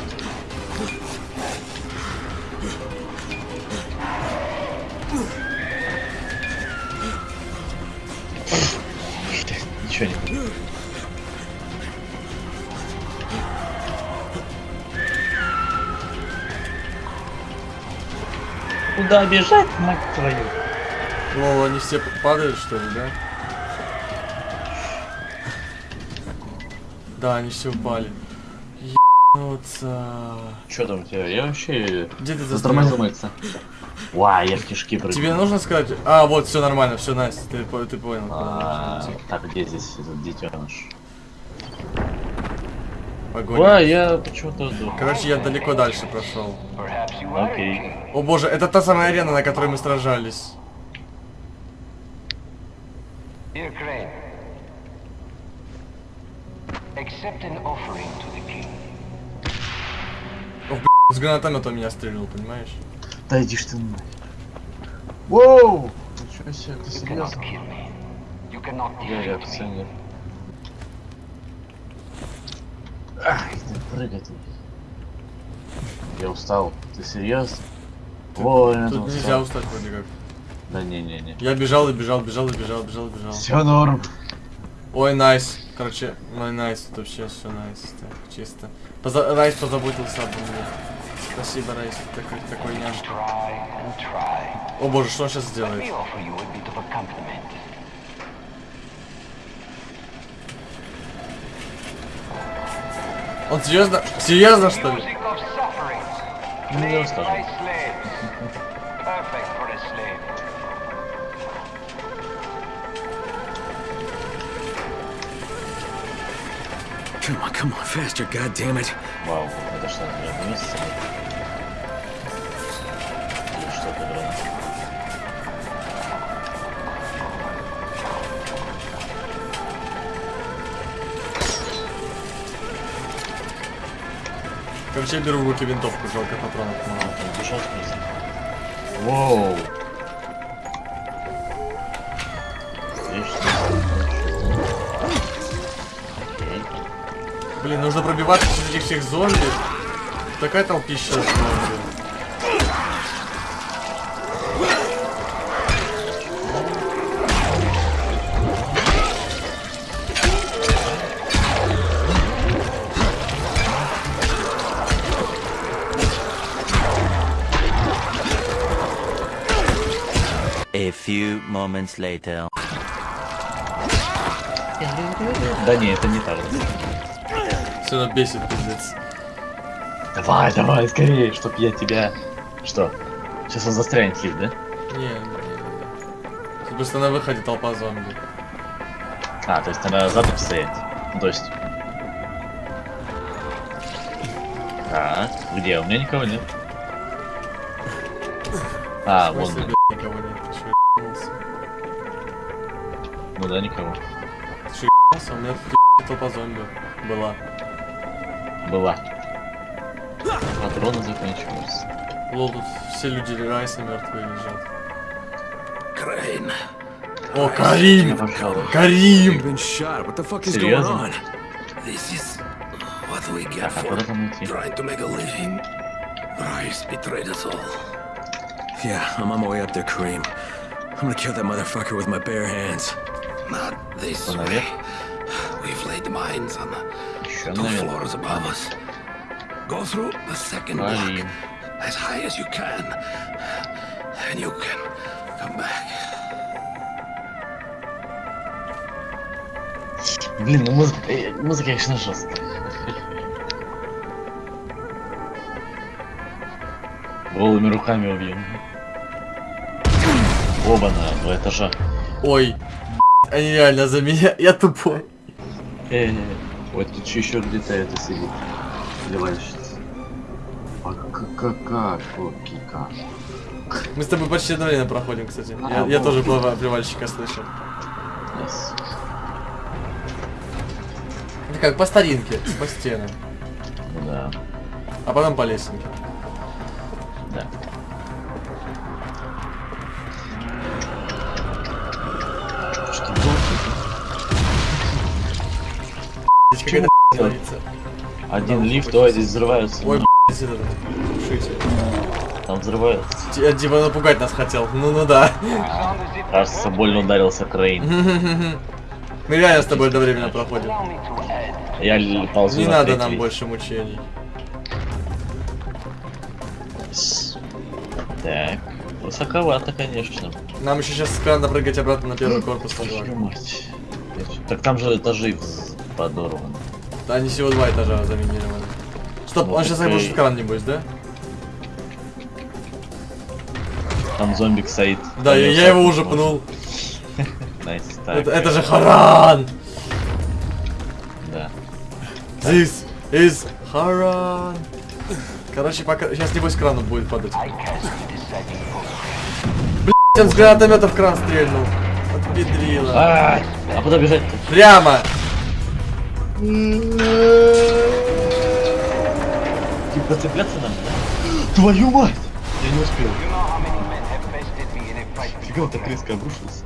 Куда бежать, мать твою? Лол, они все падают, что ли, да? Да, они все упали. Ебнуться. Что там у тебя? Я вообще Где ты затормозил застрял? Макса. Ва, я в кишки прыгну. Тебе нужно сказать... А, вот, все нормально, все, Настя, ты, ты понял. А, так, где здесь этот детеныш? Погоня. Ва, я почему-то. Короче, я далеко дальше прошел. Окей. О боже, это та самая арена, на которой мы сражались. Ох, с гранатомета меня стрельнул, понимаешь? Да иди ж ты нахуй. Воу! Ничего себе, ты серьезно? cannot Я defeat Ах, ты прыгать. Я устал. Ты серьезно? Ой, я Тут нельзя устать вроде как. Да не-не-не. Я бежал и бежал, бежал и бежал, бежал и бежал. Все норм. Ой, найс. Короче, мой найс, это вообще все найс. Так, чисто. Поза- Райс позаботился обо мне. Спасибо, Райс, такой, такой няш. Try and try. О боже, что он сейчас сделает? me offer you a bit of a compliment. Он серьезно? Серьезно что ли? Ну, я slave. Come on, come on, faster, goddammit. Вау, это что, вместе Короче, я беру в руки винтовку, жалко патронов мало. Бежал вниз. Воу. Блин, нужно пробиваться через этих всех зомби. Такая толпища зомби. Moments later. Да не, это не так. Все это бесит, пиздец. Давай, давай, скорее, чтоб я тебя... Что? Сейчас он застрянет хит, да? Не, не, не, Просто на выходе толпа зомби. А, то есть надо задом стоять. Ну, то есть... Так, где? У меня никого нет. А, вон, ну да, никого. Ебанулся? У меня тут толпа зомби была. Была. Патроны закончились. Лол, тут все люди Райса мертвые лежат. Crane. О, Карим! Карим! Been shot. What the fuck is going Серьезно? on? This is what we get а for trying to make a living. Rice betrayed us all. Yeah, I'm on my way up there, Kareem. I'm gonna kill that motherfucker with my bare hands. Not this Well, way. yeah. We've laid mines on the Еще, two наверное. floors above us. Go through the second block as high as you can. And you can come back. Блин, ну музыка, э, музыка, конечно, жесткая. Голыми руками убьем. Оба-на, два этажа. Ой, они реально за меня, я тупой. Э, вот тут еще где-то это сидит. Плевальщица. А как, как, как, как. Мы с тобой почти одновременно проходим, кстати. Я, я тоже плевальщика слышал. Yes. Это как по старинке, по стенам. Да, А потом по лесенке. Один лифт, ой, здесь взрываются. Ой, здесь этот, тушите. Там взрываются. Т- Типа напугать нас хотел. Ну-ну да. Кажется, больно ударился Крейн. Мы реально с тобой одновременно проходим. Я ползу Не на надо нам больше мучений. Так, высоковато, конечно. Нам еще сейчас с крана прыгать обратно на первый корпус. Так там же этажи подорваны. Да, они всего два этажа заминированы. Стоп, он сейчас и- кран, небось, да? Там зомбик стоит. Да, я, я его уже пнул. [LAUGHS] Nice. Это, это же Харан! Да. This is Харан! Короче, пока... Сейчас небось кран будет падать. Блять, он с гранатомета в кран стрельнул. Отпедрила. А, а куда бежать-то? Прямо! Типа цепляться надо? Твою мать! Я не успел. Фига он так резко обрушился.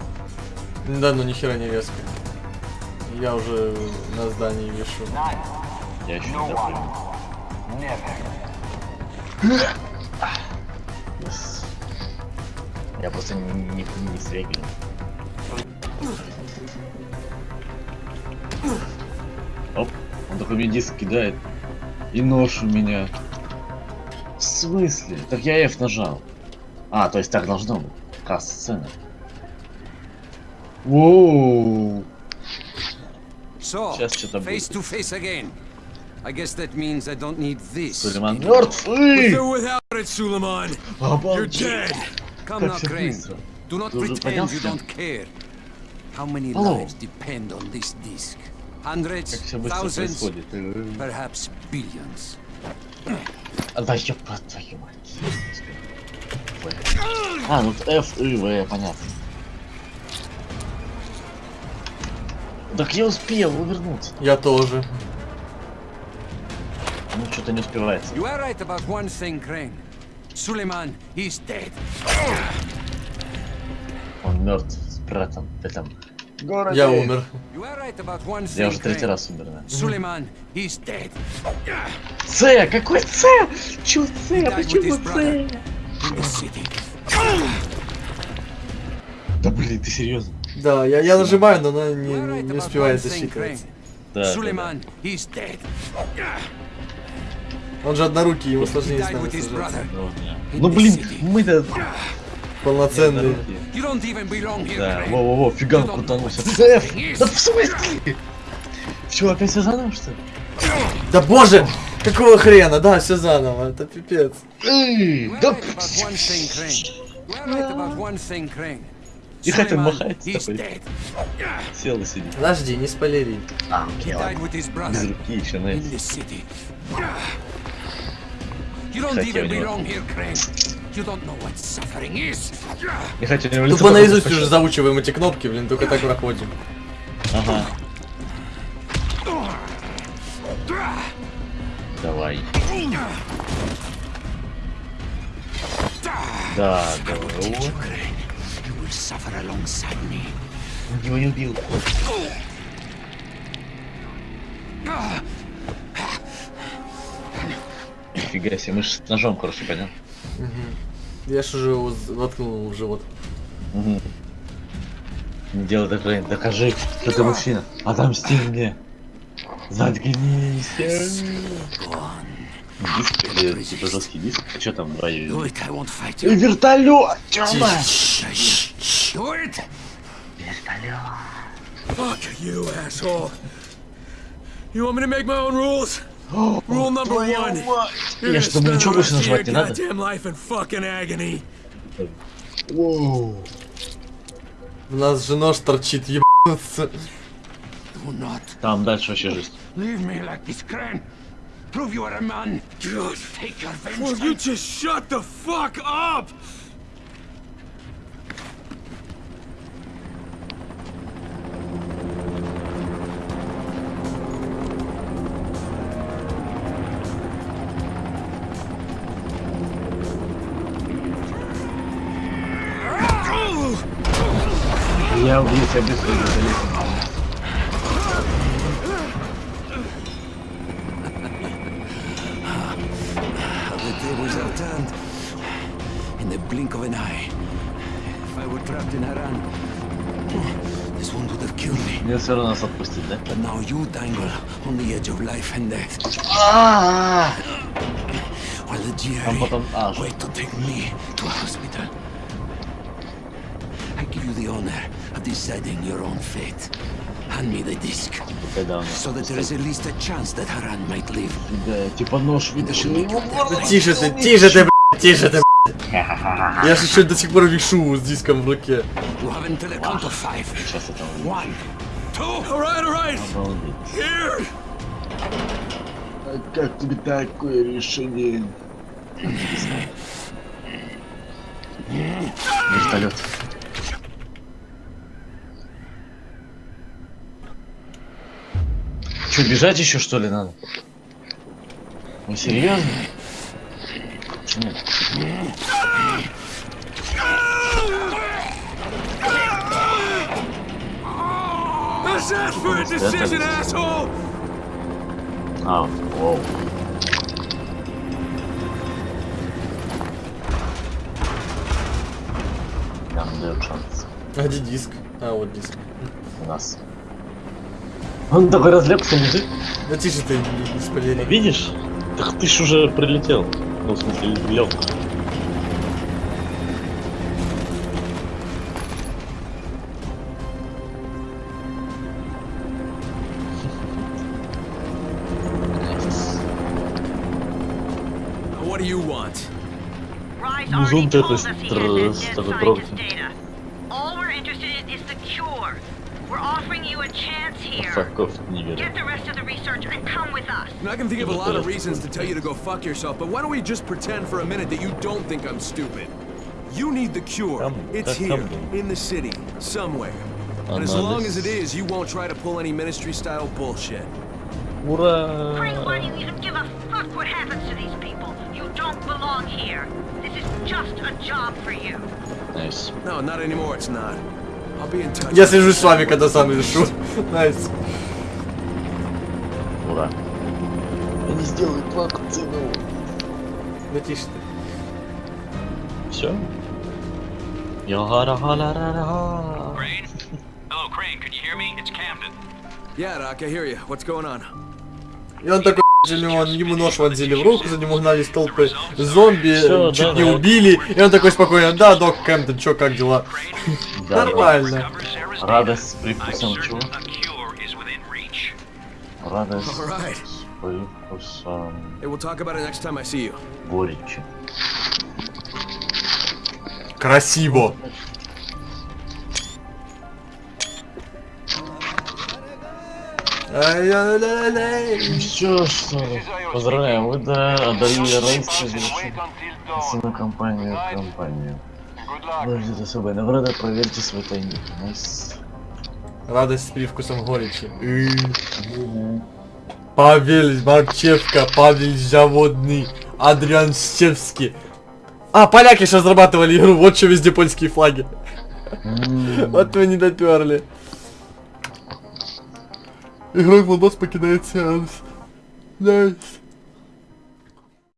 Да, ну нихера не резко. Я уже на здании вешу. Я еще не допрыгнул. Я просто не, не, не срегулен. Оп, он такой мне диск кидает. И нож у меня. В смысле? Так я F нажал. А, то есть так должно быть. Касс-сцена. Воу. Сейчас что-то face будет. to face again. I guess that means I don't need this. Сулейман or without it, Suleiman. You're dead. Come now, Crane. Do not pretend you don't care. How many lives depend on this disc? Hundreds, Как все быстро thousands, происходит. Perhaps billions. А, Да ёпа твою мать. А, ну F и В, понятно. Так я успел увернуться. Я тоже. Ну что-то не успевается. You are right about one thing, Crane. Suleiman is dead. Он мертв, спрятан в этом городе. Я умер. Я уже третий раз умер, да. Dead. С, какой С? Чё С? Почему С? Да блин, ты серьезно? Да, я, я нажимаю, но она не, не успевает засчитывать. Да, да, да. Dead. Он же однорукий, ему сложнее с died нами with his сражаться. brother. Ну, да. блин, мы-то... Полноценный. Да, во-во-во, фига крутанулся. F! is. Да в смысле? Чё, опять все заново, что ли? Да боже! Какого хрена? Да, все заново, это пипец. Да... И хотя махает такой. Сел и сидит. Подожди, не спойлери. А, окей, ладно. Без руки еще. You don't Кстати, even у него- belong here, Crane. You don't know what suffering is. И хотя у него Тупо наизусть уже заучиваем эти кнопки, блин, только так проходим. Ага. Давай. Да, да. You will suffer alongside me. Он его не убил. Нифига себе, мы ж с ножом, короче, понял? Я ж уже его воткнул ему в живот. Угу. Не делай так, Рейн, докажи, что ты мужчина. Отомсти мне. Заткнись. Диск или типа жесткий диск? А что там в районе? Вертолет! Тёма! It! Fuck you, asshole. You want me to make my own rules? Rule number one. Я мне spend ничего the больше нажимать не надо? goddamn life in fucking agony. Воу. У нас же нож торчит, ебаться. Do not Там дальше вообще жесть. leave me like this, Kren. Prove you are a man. Just Take your Will you vengeance. just shut the fuck up? miał więcej wyspy. The was turned in the blink of an eye. If I were trapped in Iran. this one would have killed me. Nie chcę nas odpuścić, nie? But now you dangle on the edge of life and death. Ah! While the G.I. wait to take me to a hospital. Deciding your own fate. Hand me the disc, so that there is at least a chance that Haran might live. Да, типа нож вытащил. Да тише ты, тише ты, блядь, тише ты. [LAUGHS] Я же еще до сих пор вишу с диском в руке. Сейчас это One, Two. All right, all right. обалдеть. Here. А как тебе такое решение? [LAUGHS] Вертолет. Че, бежать еще что ли надо? Вы серьезно? Почему? А, воу. Нам дает шанс. А где диск? А, вот диск. У нас. Он такой разлегся лежит. Да тише ты, не, спойлери. Видишь? Так ты ж уже прилетел. Ну, в смысле, лег. What do you want? Ну, зум told это a chance here. Get the rest of the research and come with us. I can think of a lot of reasons to tell you to go fuck yourself, but why don't we just pretend for a minute that you don't think I'm stupid? You need the cure. It's here, in the city, somewhere. And as long as it is, you won't try to pull any ministry-style bullshit. What? Frank, why do you even give a fuck what happens to these people? You don't belong here. This is just a job for you. Nice. No, not anymore, it's not. Я свяжусь с вами, когда сам решу. Найс. Ура. Они сделают вакцину. Да тише ты. Все? Crane? Hello, Crane. Can you hear me? It's Camden. Yeah, Doc, I hear you. What's going on? И он такой, он, ему нож вонзили в руку, за ним угнались толпы зомби, Всё, чуть да, не да. убили. И он такой спокойно, да, док Кэмптон, чё, как дела? Да, Нормально. Радость с привкусом чего? Радость с привкусом Hey, we'll Все, что ли? Поздравляем, вы да, одарили рейс на компанию компанию. Вас ждет особая награда, проверьте свой тайник. Радость с привкусом горечи. Павел Марчевка, Павел Заводный, Адриан Щевский. А, поляки сейчас разрабатывали игру, вот что везде польские флаги. Вот вы не доперли. Игрок Владос покидает сеанс. Nice.